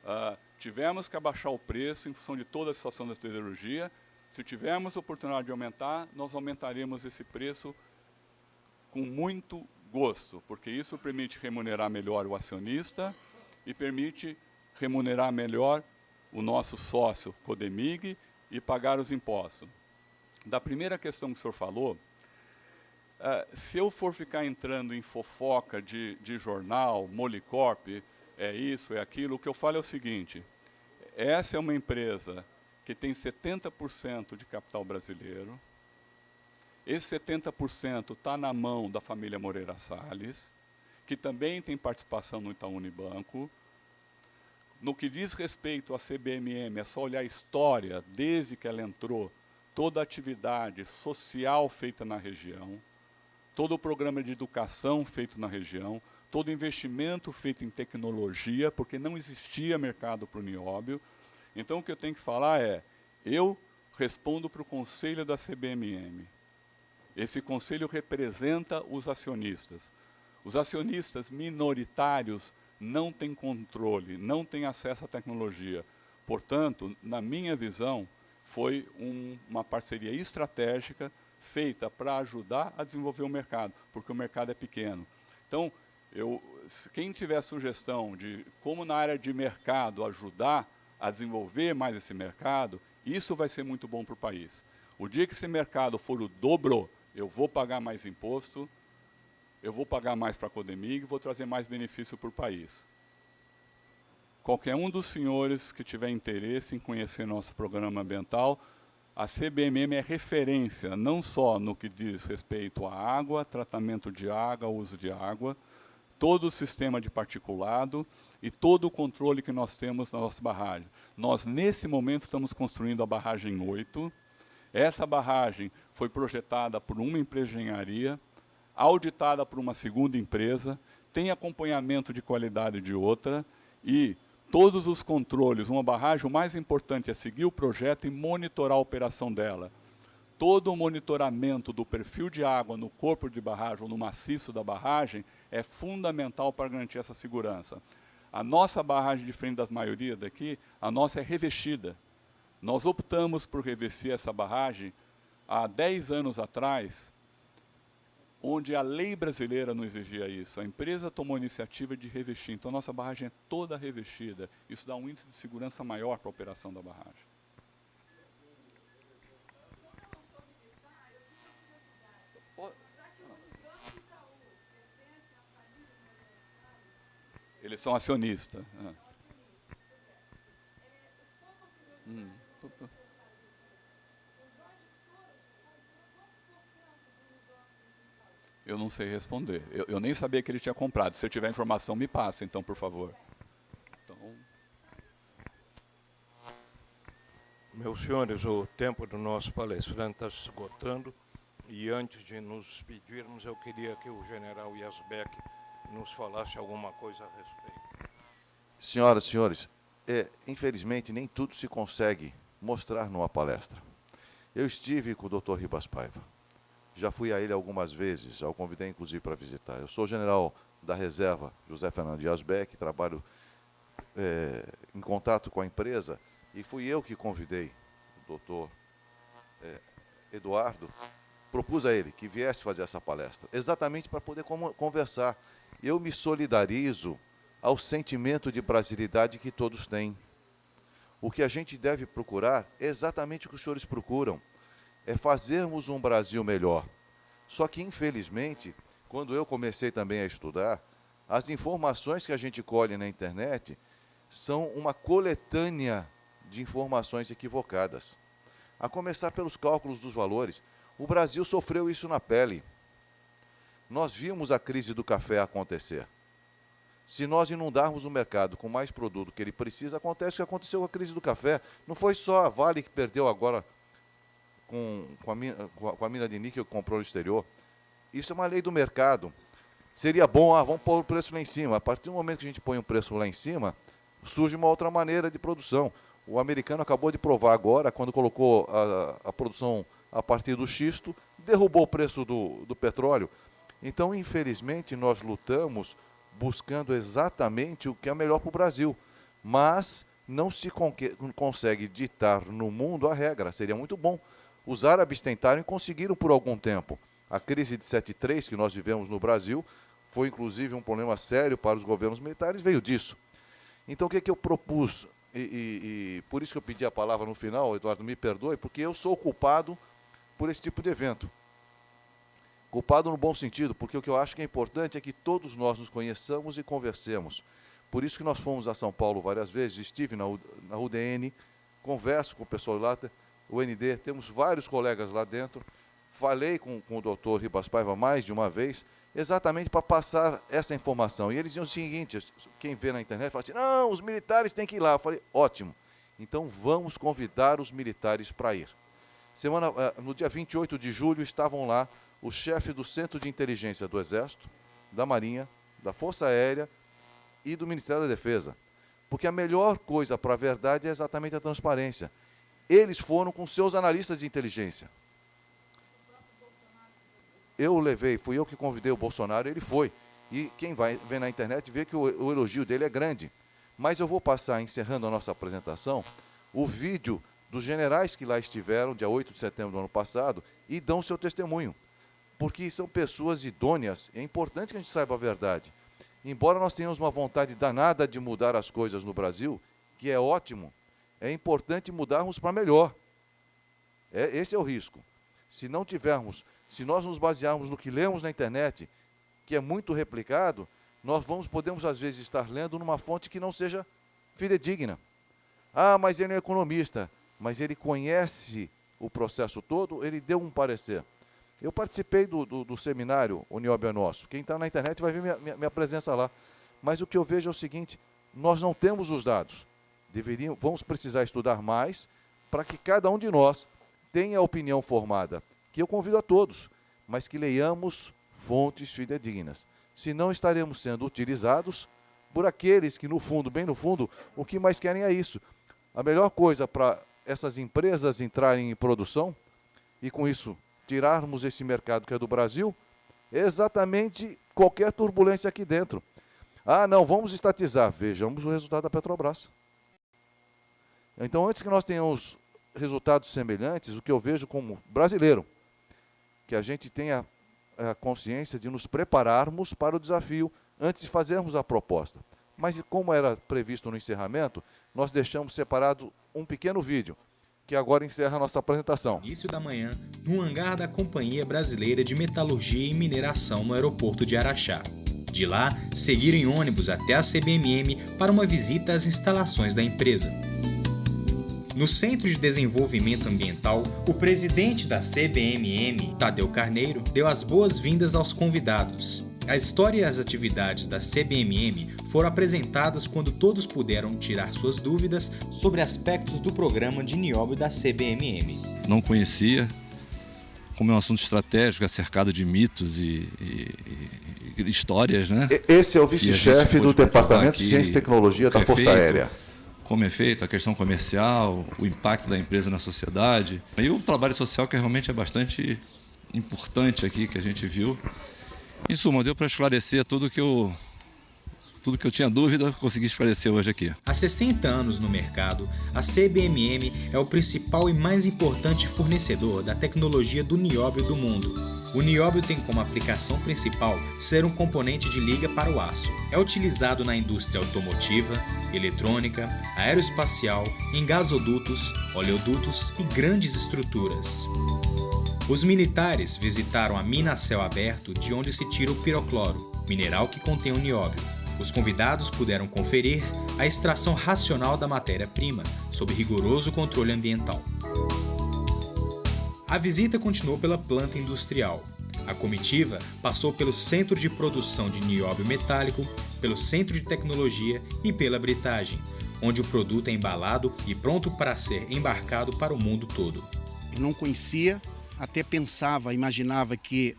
Uh, tivemos que abaixar o preço em função de toda a situação da siderurgia. Se tivermos oportunidade de aumentar, nós aumentaremos esse preço com muito gosto, porque isso permite remunerar melhor o acionista e permite remunerar melhor o nosso sócio Codemig e pagar os impostos. Da primeira questão que o senhor falou, Uh, se eu for ficar entrando em fofoca de, de jornal, Molicorp, é isso, é aquilo, o que eu falo é o seguinte, essa é uma empresa que tem 70% de capital brasileiro, esse 70% está na mão da família Moreira Salles, que também tem participação no Itaú Unibanco. No que diz respeito à CBMM, é só olhar a história, desde que ela entrou, toda a atividade social feita na região, todo o programa de educação feito na região, todo o investimento feito em tecnologia, porque não existia mercado para o nióbio. Então, o que eu tenho que falar é, eu respondo para o conselho da CBMM. Esse conselho representa os acionistas. Os acionistas minoritários não têm controle, não têm acesso à tecnologia. Portanto, na minha visão, foi um, uma parceria estratégica feita para ajudar a desenvolver o mercado, porque o mercado é pequeno. Então, eu, quem tiver sugestão de como na área de mercado ajudar a desenvolver mais esse mercado, isso vai ser muito bom para o país. O dia que esse mercado for o dobro, eu vou pagar mais imposto, eu vou pagar mais para a Codemig, vou trazer mais benefício para o país. Qualquer um dos senhores que tiver interesse em conhecer nosso programa ambiental, a CBMM é referência não só no que diz respeito à água, tratamento de água, uso de água, todo o sistema de particulado e todo o controle que nós temos na nossa barragem. Nós, nesse momento, estamos construindo a barragem 8. Essa barragem foi projetada por uma empresa de engenharia, auditada por uma segunda empresa, tem acompanhamento de qualidade de outra e todos os controles, uma barragem, o mais importante é seguir o projeto e monitorar a operação dela. Todo o monitoramento do perfil de água no corpo de barragem ou no maciço da barragem é fundamental para garantir essa segurança. A nossa barragem, diferente das maioria daqui, a nossa é revestida. Nós optamos por revestir essa barragem há 10 anos atrás, onde a lei brasileira não exigia isso. A empresa tomou a iniciativa de revestir, então a nossa barragem é toda revestida. Isso dá um índice de segurança maior para a operação da barragem. Eles são acionistas. É. Eu não sei responder. Eu, eu, nem sabia que ele tinha comprado. Se tiver informação, me passa, então, por favor. Então... Meus senhores, o tempo do nosso palestrante está se esgotando. E antes de nos despedirmos, eu queria que o general Yasbeck nos falasse alguma coisa a respeito. Senhoras e senhores, é, infelizmente nem tudo se consegue mostrar numa palestra. Eu estive com o Dr. Ribas Paiva já fui a ele algumas vezes, já o convidei inclusive para visitar. Eu sou general da reserva José Fernando Dias Beck, trabalho é, em contato com a empresa e fui eu que convidei o doutor é, Eduardo, propus a ele que viesse fazer essa palestra, exatamente para poder conversar. Eu me solidarizo ao sentimento de brasilidade que todos têm. O que a gente deve procurar é exatamente o que os senhores procuram, é fazermos um Brasil melhor. Só que, infelizmente, quando eu comecei também a estudar, as informações que a gente colhe na internet são uma coletânea de informações equivocadas. A começar pelos cálculos dos valores. O Brasil sofreu isso na pele. Nós vimos a crise do café acontecer. Se nós inundarmos o mercado com mais produto que ele precisa, acontece o que aconteceu com a crise do café. Não foi só a Vale que perdeu agora com, com, a, com a mina de níquel que comprou no exterior. Isso é uma lei do mercado. Seria bom, ah, vamos pôr o preço lá em cima. A partir do momento que a gente põe o preço lá em cima, surge uma outra maneira de produção. O americano acabou de provar agora, quando colocou a, a produção a partir do xisto, derrubou o preço do, do petróleo. Então, infelizmente, nós lutamos buscando exatamente o que é melhor para o Brasil. Mas não se consegue ditar no mundo a regra. Seria muito bom. Os árabes tentaram e conseguiram por algum tempo. A crise de 73 que nós vivemos no Brasil foi inclusive um problema sério para os governos militares, veio disso. Então, o que, é que eu propus? E, e, e, por isso que eu pedi a palavra no final, Eduardo, me perdoe, porque eu sou culpado por esse tipo de evento. Culpado no bom sentido, porque o que eu acho que é importante é que todos nós nos conheçamos e conversemos. Por isso que nós fomos a São Paulo várias vezes, estive na, na UDN, converso com o pessoal lá, o ND, temos vários colegas lá dentro. Falei com, com o doutor Ribas Paiva mais de uma vez, exatamente para passar essa informação. E eles diziam o seguinte: quem vê na internet fala assim, não, os militares têm que ir lá. Eu falei, ótimo. Então vamos convidar os militares para ir. Semana, eh, no dia 28 de julho estavam lá o chefe do Centro de Inteligência do Exército, da Marinha, da Força Aérea e do Ministério da Defesa. Porque a melhor coisa para a verdade é exatamente a transparência. Eles foram com seus analistas de inteligência eu levei, fui eu que convidei o Bolsonaro, ele foi. E quem vai ver na internet vê que o, o elogio dele é grande. Mas eu vou passar, encerrando a nossa apresentação, o vídeo dos generais que lá estiveram, dia 8 de setembro do ano passado, e dão seu testemunho. Porque são pessoas idôneas, é importante que a gente saiba a verdade. Embora nós tenhamos uma vontade danada de mudar as coisas no Brasil, que é ótimo, é importante mudarmos para melhor. É, esse é o risco. Se não tivermos se nós nos basearmos no que lemos na internet, que é muito replicado, nós vamos podemos às vezes estar lendo numa fonte que não seja fidedigna. Ah, mas ele é economista, mas ele conhece o processo todo, ele deu um parecer. Eu participei do, do, do seminário O Nióbio é Nosso. Quem está na internet vai ver minha, minha, minha, presença lá. Mas o que eu vejo é o seguinte, nós não temos os dados. Deveríamos, vamos precisar estudar mais para que cada um de nós tenha a opinião formada que eu convido a todos, mas que leiamos fontes fidedignas. Senão estaremos sendo utilizados por aqueles que, no fundo, bem no fundo, o que mais querem é isso. A melhor coisa para essas empresas entrarem em produção e, com isso, tirarmos esse mercado que é do Brasil, é exatamente qualquer turbulência aqui dentro. Ah, não, vamos estatizar. Vejamos o resultado da Petrobras. Então, antes que nós tenhamos resultados semelhantes, o que eu vejo como brasileiro, que a gente tenha a consciência de nos prepararmos para o desafio antes de fazermos a proposta. Mas como era previsto no encerramento, nós deixamos separado um pequeno vídeo, que agora encerra a nossa apresentação. Início da manhã, no hangar da Companhia Brasileira de Metalurgia e Mineração no aeroporto de Araxá. De lá, seguiram em ônibus até a CBMM para uma visita às instalações da empresa. No Centro de Desenvolvimento Ambiental, o presidente da CBMM, Tadeu Carneiro, deu as boas-vindas aos convidados. A história e as atividades da CBMM foram apresentadas quando todos puderam tirar suas dúvidas sobre aspectos do programa de nióbio da CBMM. Não conhecia, como é um assunto estratégico, é cercado de mitos e, e, e histórias, né? Esse é o vice-chefe do Departamento de Ciência e Tecnologia da Força Aérea como é feito, a questão comercial, o impacto da empresa na sociedade. E o trabalho social que realmente é bastante importante aqui, que a gente viu. Em suma, deu para esclarecer tudo que eu tudo que eu tinha dúvida, consegui esclarecer hoje aqui. Há 60 anos no mercado, a CBMM é o principal e mais importante fornecedor da tecnologia do nióbio do mundo. O nióbio tem como aplicação principal ser um componente de liga para o aço. É utilizado na indústria automotiva, eletrônica, aeroespacial, em gasodutos, oleodutos e grandes estruturas. Os militares visitaram a mina a céu aberto de onde se tira o pirocloro, mineral que contém o nióbio. Os convidados puderam conferir a extração racional da matéria-prima, sob rigoroso controle ambiental. A visita continuou pela planta industrial. A comitiva passou pelo Centro de Produção de Nióbio Metálico, pelo Centro de Tecnologia e pela Britagem, onde o produto é embalado e pronto para ser embarcado para o mundo todo. Não conhecia até pensava, imaginava que,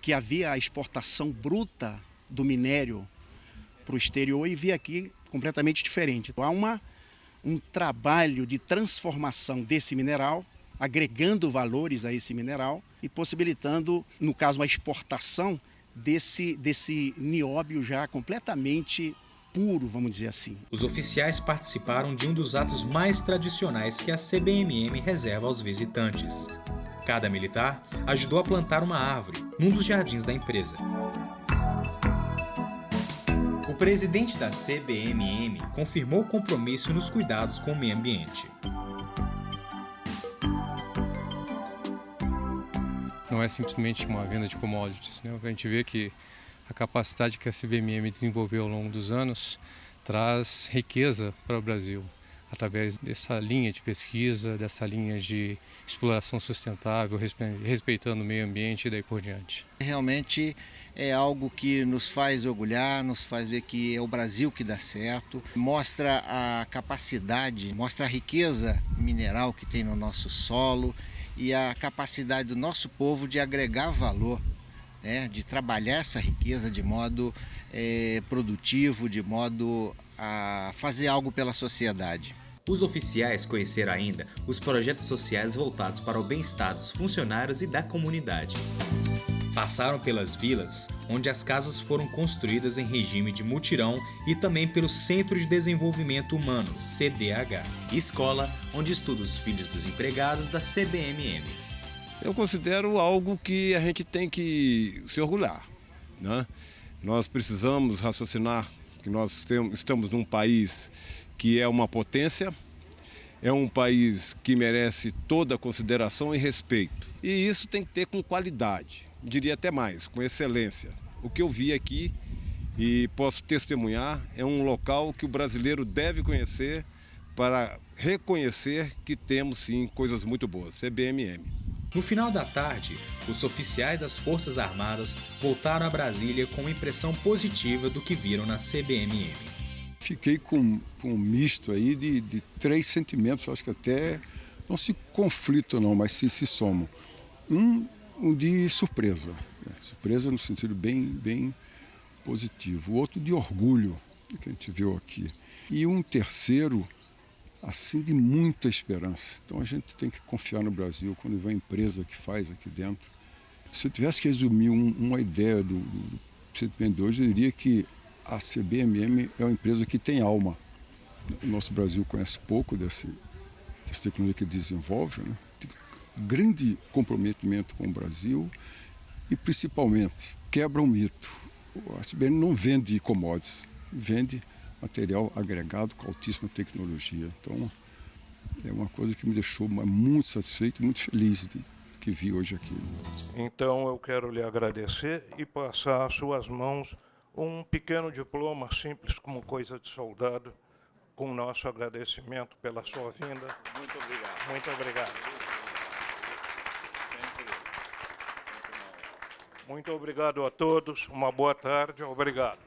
que havia a exportação bruta do minério para o exterior e vi aqui completamente diferente. Então, há uma, um trabalho de transformação desse mineral, agregando valores a esse mineral e possibilitando, no caso, a exportação desse, desse nióbio já completamente puro, vamos dizer assim. Os oficiais participaram de um dos atos mais tradicionais que a CBMM reserva aos visitantes. Cada militar ajudou a plantar uma árvore num dos jardins da empresa. O presidente da CBMM confirmou o compromisso nos cuidados com o meio ambiente. Não é simplesmente uma venda de commodities. Né? A gente vê que a capacidade que a CBMM desenvolveu ao longo dos anos traz riqueza para o Brasil através dessa linha de pesquisa, dessa linha de exploração sustentável, respeitando o meio ambiente e daí por diante. Realmente é algo que nos faz orgulhar, nos faz ver que é o Brasil que dá certo, mostra a capacidade, mostra a riqueza mineral que tem no nosso solo e a capacidade do nosso povo de agregar valor né, de trabalhar essa riqueza de modo é, produtivo, de modo a fazer algo pela sociedade. Os oficiais conheceram ainda os projetos sociais voltados para o bem-estar dos funcionários e da comunidade. Passaram pelas vilas, onde as casas foram construídas em regime de mutirão e também pelo Centro de Desenvolvimento Humano, CDH, escola onde estudam os filhos dos empregados da CBMM. Eu considero algo que a gente tem que se orgulhar. Né? Nós precisamos raciocinar que nós estamos num país que é uma potência, é um país que merece toda consideração e respeito. E isso tem que ter com qualidade, diria até mais, com excelência. O que eu vi aqui e posso testemunhar é um local que o brasileiro deve conhecer para reconhecer que temos sim coisas muito boas, CBMM. No final da tarde, os oficiais das Forças Armadas voltaram a Brasília com uma impressão positiva do que viram na CBMM fiquei com, com um misto aí de, de três sentimentos, acho que até não se conflitam não, mas se, se somam. Um, um de surpresa, né? surpresa no sentido bem, bem positivo. O outro de orgulho, que a gente viu aqui. E um terceiro, assim, de muita esperança. Então a gente tem que confiar no Brasil quando vem a empresa que faz aqui dentro. Se eu tivesse que resumir um, uma ideia do, do, do de hoje, eu diria que a CBMM é uma empresa que tem alma. O nosso Brasil conhece pouco desse, dessa tecnologia que desenvolve, né? Grande comprometimento com o Brasil e, principalmente, quebra um mito. A CBM não vende commodities, vende material agregado com altíssima tecnologia. Então, é uma coisa que me deixou muito satisfeito e muito feliz de que vi hoje aqui. Então, eu quero lhe agradecer e passar às suas mãos um pequeno diploma simples como coisa de soldado, com nosso agradecimento pela sua vinda. Muito obrigado. Muito obrigado. Muito obrigado a todos, uma boa tarde, obrigado.